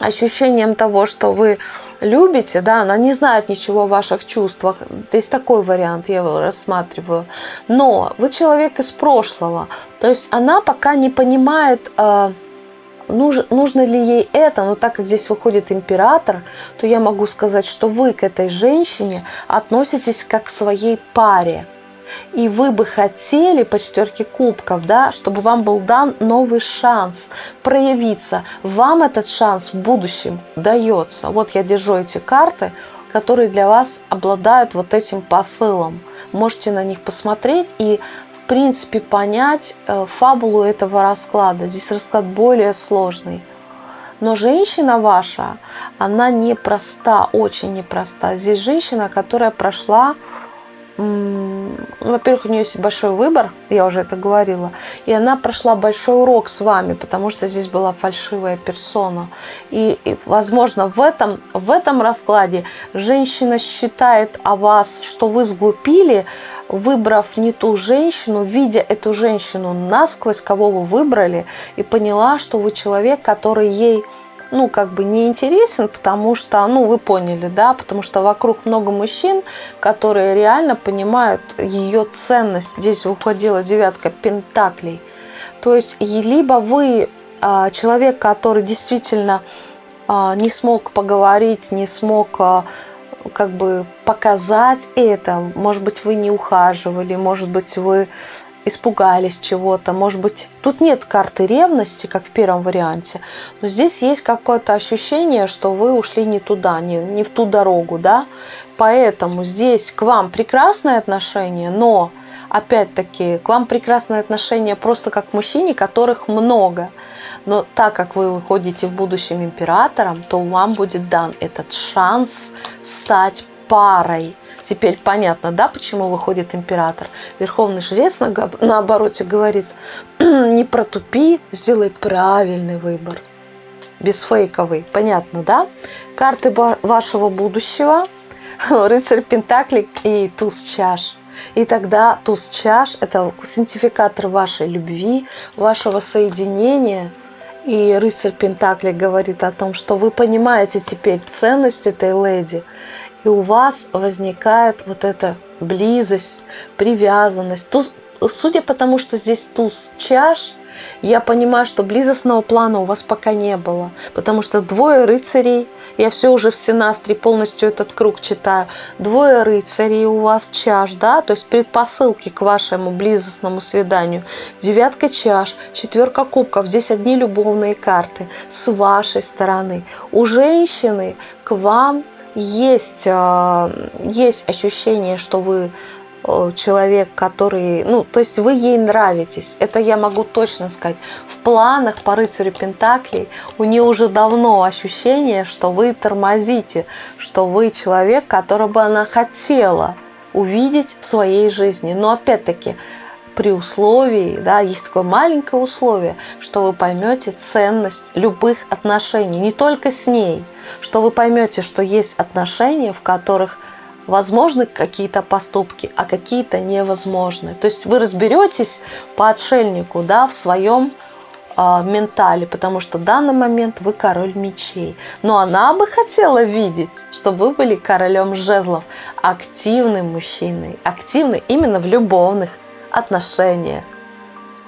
ощущением того, что вы любите, да, она не знает ничего о ваших чувствах. То есть такой вариант я его рассматриваю. Но вы человек из прошлого. То есть она пока не понимает, а, нужно ли ей это, но так как здесь выходит император, то я могу сказать, что вы к этой женщине относитесь как к своей паре и вы бы хотели по четверке кубков, да, чтобы вам был дан новый шанс проявиться. Вам этот шанс в будущем дается. Вот я держу эти карты, которые для вас обладают вот этим посылом. Можете на них посмотреть и принципе понять э, фабулу этого расклада. Здесь расклад более сложный. Но женщина ваша, она непроста, очень непроста. Здесь женщина, которая прошла во-первых, у нее есть большой выбор, я уже это говорила, и она прошла большой урок с вами, потому что здесь была фальшивая персона. И, и возможно, в этом, в этом раскладе женщина считает о вас, что вы сглупили, выбрав не ту женщину, видя эту женщину насквозь, кого вы выбрали, и поняла, что вы человек, который ей ну, как бы не интересен, потому что, ну, вы поняли, да, потому что вокруг много мужчин, которые реально понимают ее ценность. Здесь уходила девятка пентаклей. То есть, либо вы а, человек, который действительно а, не смог поговорить, не смог а, как бы показать это. Может быть, вы не ухаживали, может быть, вы испугались чего-то. Может быть, тут нет карты ревности, как в первом варианте, но здесь есть какое-то ощущение, что вы ушли не туда, не, не в ту дорогу, да. Поэтому здесь к вам прекрасное отношение, но опять-таки к вам прекрасное отношение просто как к мужчине, которых много. Но так как вы выходите в будущем императором, то вам будет дан этот шанс стать парой Теперь понятно, да, почему выходит император. Верховный жрец на, на обороте говорит, не протупи, сделай правильный выбор. Бесфейковый. Понятно, да? Карты вашего будущего, <laughs> рыцарь Пентаклей и туз чаш. И тогда туз чаш – это синтификатор вашей любви, вашего соединения. И рыцарь Пентакли говорит о том, что вы понимаете теперь ценность этой леди – и у вас возникает вот эта близость, привязанность. Туз, судя по тому, что здесь туз чаш, я понимаю, что близостного плана у вас пока не было, потому что двое рыцарей, я все уже в Синастре полностью этот круг читаю, двое рыцарей у вас чаш, да, то есть предпосылки к вашему близостному свиданию, девятка чаш, четверка кубков, здесь одни любовные карты с вашей стороны. У женщины к вам есть, а, есть ощущение, что вы человек, который, ну, то есть вы ей нравитесь. Это я могу точно сказать. В планах по рыцарю Пентаклей у нее уже давно ощущение, что вы тормозите, что вы человек, которого бы она хотела увидеть в своей жизни. Но опять-таки, при условии, да, есть такое маленькое условие, что вы поймете ценность любых отношений, не только с ней – что вы поймете, что есть отношения, в которых возможны какие-то поступки, а какие-то невозможны. То есть вы разберетесь по отшельнику да, в своем э, ментале, потому что в данный момент вы король мечей. Но она бы хотела видеть, чтобы вы были королем жезлов, активным мужчиной, активный именно в любовных отношениях.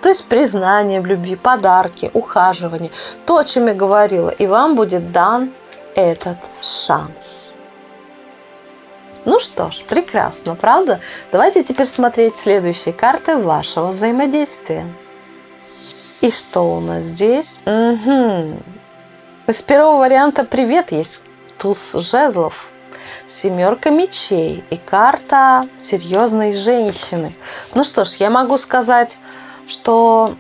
То есть признание в любви, подарки, ухаживание. То, о чем я говорила. И вам будет дан этот шанс. Ну что ж, прекрасно, правда? Давайте теперь смотреть следующие карты вашего взаимодействия. И что у нас здесь? Угу. Из первого варианта привет есть туз жезлов, семерка мечей и карта серьезной женщины. Ну что ж, я могу сказать, что,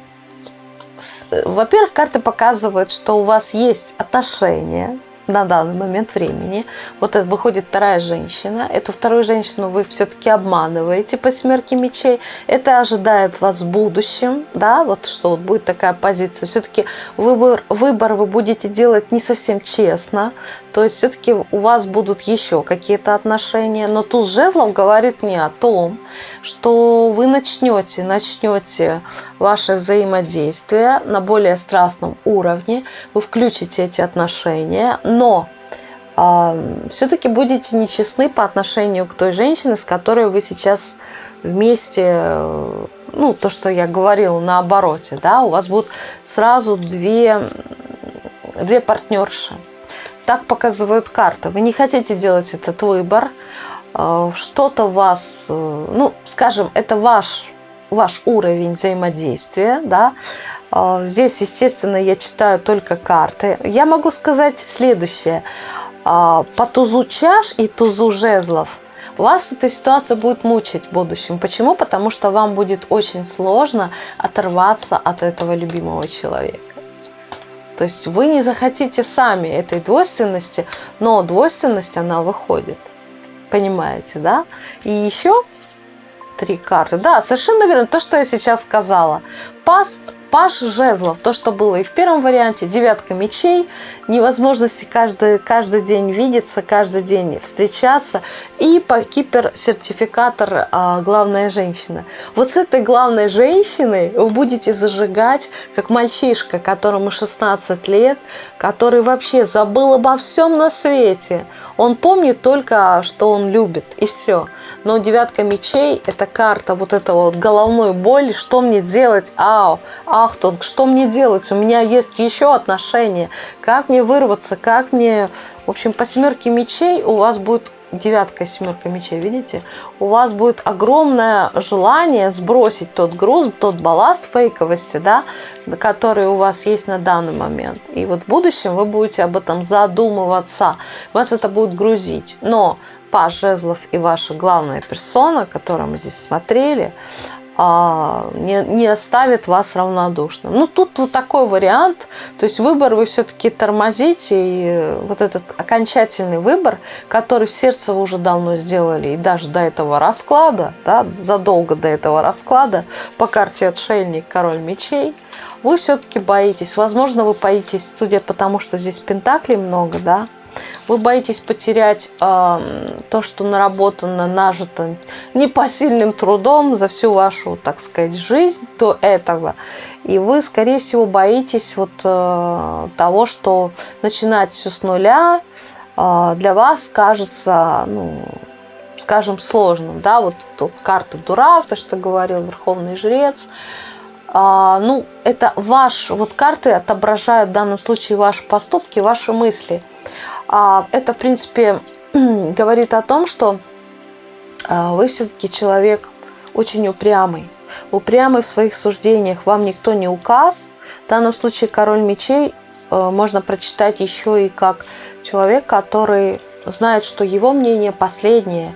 во-первых, карты показывают, что у вас есть отношения, на данный момент времени. Вот это выходит вторая женщина. Эту вторую женщину вы все-таки обманываете по смерке мечей. Это ожидает вас в будущем, да, вот что вот будет такая позиция. Все-таки выбор, выбор вы будете делать не совсем честно. То есть все-таки у вас будут еще какие-то отношения. Но туз жезлов говорит мне о том, что вы начнете, начнете ваше взаимодействие на более страстном уровне. Вы включите эти отношения, но э, все-таки будете нечестны по отношению к той женщине, с которой вы сейчас вместе, ну, то, что я говорила на обороте, да, у вас будут сразу две, две партнерши так показывают карты. Вы не хотите делать этот выбор, что-то вас, э, ну, скажем, это ваш, ваш уровень взаимодействия, да. Э, здесь, естественно, я читаю только карты. Я могу сказать следующее. По тузу чаш и тузу жезлов вас эта ситуация будет мучить в будущем. Почему? Потому что вам будет очень сложно оторваться от этого любимого человека. То есть вы не захотите сами этой двойственности, но двойственность, она выходит. Понимаете, да? И еще три карты. Да, совершенно верно. То, что я сейчас сказала. Пас Паш жезлов, то, что было и в первом варианте, девятка мечей, невозможности каждый, каждый день видеться, каждый день встречаться, и по кипер-сертификатор а, «Главная женщина». Вот с этой главной женщиной вы будете зажигать, как мальчишка, которому 16 лет, который вообще забыл обо всем на свете. Он помнит только, что он любит, и все. Но девятка мечей – это карта вот этого вот головной боли, что мне делать, ау, ахтунг, что мне делать, у меня есть еще отношения, как мне вырваться, как мне… В общем, по семерке мечей у вас будет девятка семерка мечей, видите? У вас будет огромное желание сбросить тот груз, тот балласт фейковости, да, который у вас есть на данный момент. И вот в будущем вы будете об этом задумываться. Вас это будет грузить. Но Паш Жезлов и ваша главная персона, которую мы здесь смотрели, а, не, не оставит вас равнодушным. Ну, тут вот такой вариант. То есть выбор вы все-таки тормозите. И вот этот окончательный выбор, который в сердце вы уже давно сделали, и даже до этого расклада, да, задолго до этого расклада, по карте отшельник, король мечей, вы все-таки боитесь. Возможно, вы боитесь, судя по тому, что здесь пентаклей много, да, вы боитесь потерять э, то, что наработано, нажито непосильным трудом за всю вашу, так сказать, жизнь до этого. И вы, скорее всего, боитесь вот э, того, что начинать все с нуля э, для вас кажется, ну, скажем, сложным. Да, вот тут карта дурак, то, что говорил Верховный Жрец. А, ну, это ваш, вот карты отображают в данном случае ваши поступки, ваши мысли. А, это, в принципе, <clears throat> говорит о том, что а, вы все-таки человек очень упрямый. Упрямый в своих суждениях. Вам никто не указ. В данном случае король мечей э, можно прочитать еще и как человек, который знает, что его мнение последнее.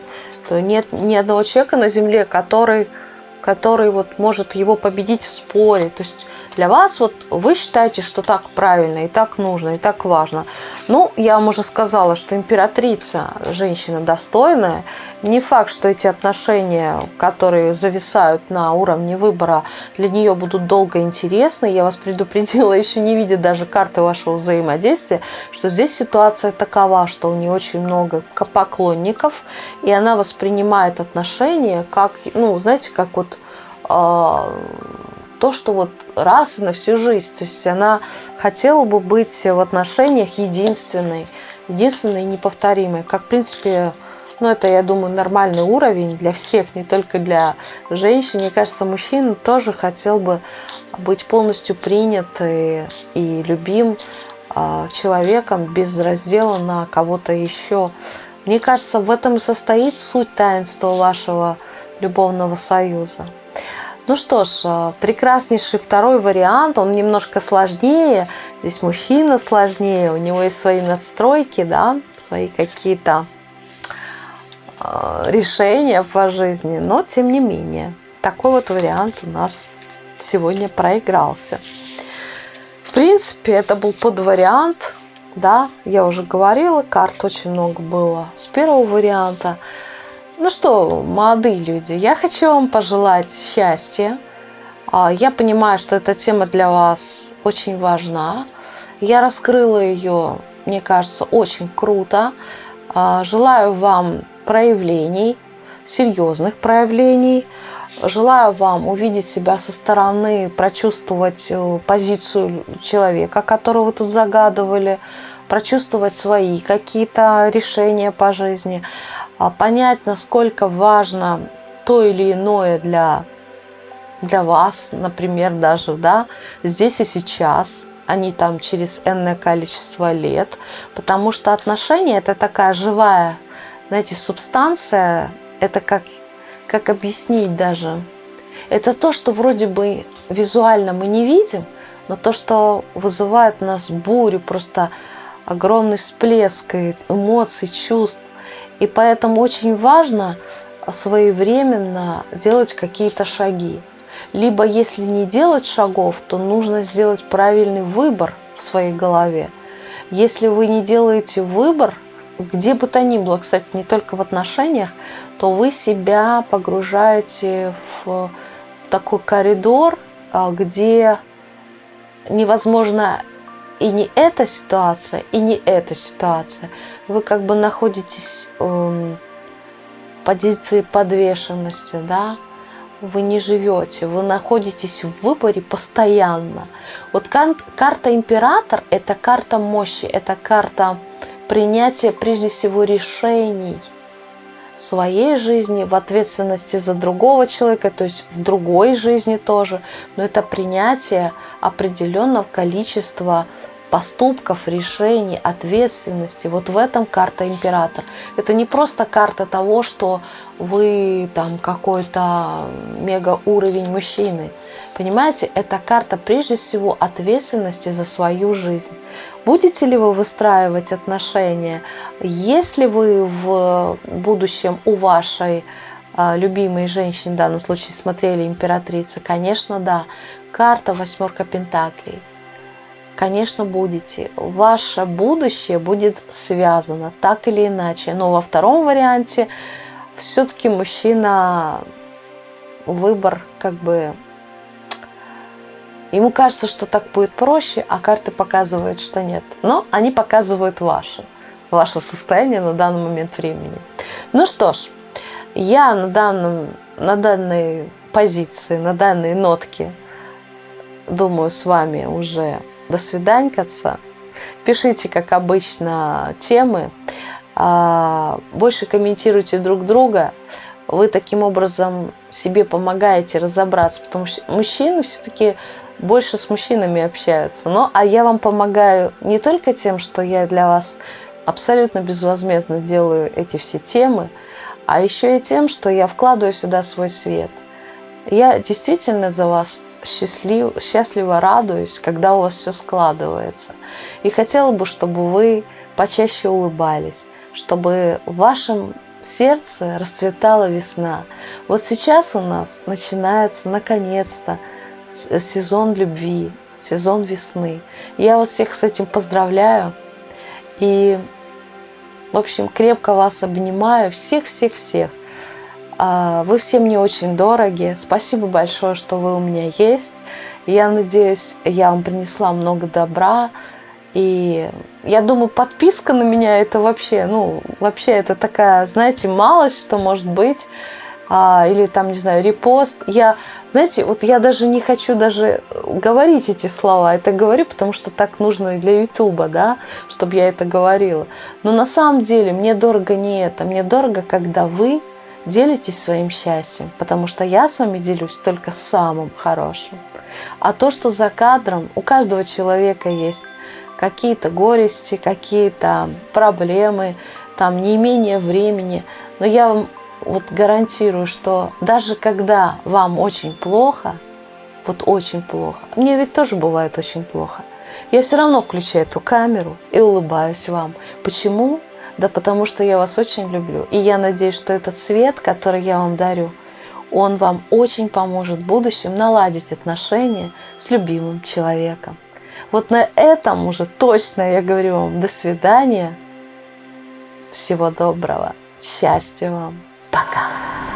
То нет ни одного человека на земле, который который вот может его победить в споре. То есть для вас вот вы считаете, что так правильно и так нужно и так важно. Ну, я вам уже сказала, что императрица женщина достойная. Не факт, что эти отношения, которые зависают на уровне выбора, для нее будут долго интересны. Я вас предупредила, <laughs> еще не видя даже карты вашего взаимодействия, что здесь ситуация такова, что у нее очень много поклонников, и она воспринимает отношения как, ну, знаете, как вот а, то, что вот раз и на всю жизнь. То есть она хотела бы быть в отношениях единственной, единственной и неповторимой. Как, в принципе, ну, это, я думаю, нормальный уровень для всех, не только для женщин. Мне кажется, мужчина тоже хотел бы быть полностью принят и, и любим э, человеком без раздела на кого-то еще. Мне кажется, в этом и состоит суть таинства вашего любовного союза. Ну что ж, э, прекраснейший второй вариант, он немножко сложнее. Здесь мужчина сложнее, у него есть свои настройки, да, свои какие-то э, решения по жизни, но тем не менее. Такой вот вариант у нас сегодня проигрался. В принципе, это был подвариант, да, я уже говорила, карт очень много было с первого варианта. Ну что, молодые люди, я хочу вам пожелать счастья. А, я понимаю, что эта тема для вас очень важна. Я раскрыла ее, мне кажется, очень круто. А, желаю вам проявлений, серьезных проявлений. Желаю вам увидеть себя со стороны, прочувствовать э, позицию человека, которого вы тут загадывали, прочувствовать свои какие-то решения по жизни, понять, насколько важно то или иное для, для вас, например, даже да, здесь и сейчас, а не там через энное количество лет, потому что отношения – это такая живая, знаете, субстанция, это как, как объяснить даже? Это то, что вроде бы визуально мы не видим, но то, что вызывает у нас бурю, просто огромный всплеск эмоций, чувств. И поэтому очень важно своевременно делать какие-то шаги. Либо если не делать шагов, то нужно сделать правильный выбор в своей голове. Если вы не делаете выбор, где бы то ни было, кстати, не только в отношениях, то вы себя погружаете в, в такой коридор, а, где невозможно и не эта ситуация, и не эта ситуация. Вы как бы находитесь эм, в позиции подвешенности, да, вы не живете, вы находитесь в выборе постоянно. Вот карта император – это карта мощи, это карта принятия прежде всего решений своей жизни, в ответственности за другого человека, то есть в другой жизни тоже, но это принятие определенного количества поступков, решений, ответственности. Вот в этом карта император. Это не просто карта того, что вы там какой-то мега уровень мужчины. Понимаете, это карта прежде всего ответственности за свою жизнь. Будете ли вы выстраивать отношения? Если вы в будущем у вашей а, любимой женщины, в данном случае смотрели императрица, конечно, да. Карта восьмерка пентаклей – конечно, будете. Ваше будущее будет связано так или иначе. Но во втором варианте все-таки мужчина выбор как бы... Ему кажется, что так будет проще, а карты показывают, что нет. Но они показывают ваше, ваше состояние на данный момент времени. Ну что ж, я на, данном, на данной позиции, на данной нотке, думаю, с вами уже до свиданькаться. Пишите, как обычно, темы. А, больше комментируйте друг друга. Вы таким образом себе помогаете разобраться, потому что мужчины все-таки больше с мужчинами общаются. Но, а я вам помогаю не только тем, что я для вас абсолютно безвозмездно делаю эти все темы, а еще и тем, что я вкладываю сюда свой свет. Я действительно за вас счастлив, счастливо радуюсь, когда у вас все складывается. И хотела бы, чтобы вы почаще улыбались, чтобы в вашем сердце расцветала весна. Вот сейчас у нас начинается наконец-то сезон любви, сезон весны. Я вас всех с этим поздравляю. И, в общем, крепко вас обнимаю. Всех-всех-всех. А, вы все мне очень дороги. Спасибо большое, что вы у меня есть. Я надеюсь, я вам принесла много добра. И я думаю, подписка на меня это вообще, ну, вообще это такая, знаете, малость, что может быть. А, или там, не знаю, репост. Я, знаете, вот я даже не хочу даже говорить эти слова. Это говорю, потому что так нужно и для Ютуба, да, чтобы я это говорила. Но на самом деле мне дорого не это. Мне дорого, когда вы делитесь своим счастьем, потому что я с вами делюсь только самым хорошим. А то, что за кадром, у каждого человека есть какие-то горести, какие-то проблемы, там не менее времени. Но я вам вот гарантирую, что даже когда вам очень плохо, вот очень плохо, мне ведь тоже бывает очень плохо, я все равно включаю эту камеру и улыбаюсь вам. Почему? Да потому что я вас очень люблю. И я надеюсь, что этот свет, который я вам дарю, он вам очень поможет в будущем наладить отношения с любимым человеком. Вот на этом уже точно я говорю вам до свидания. Всего доброго. Счастья вам. pagar.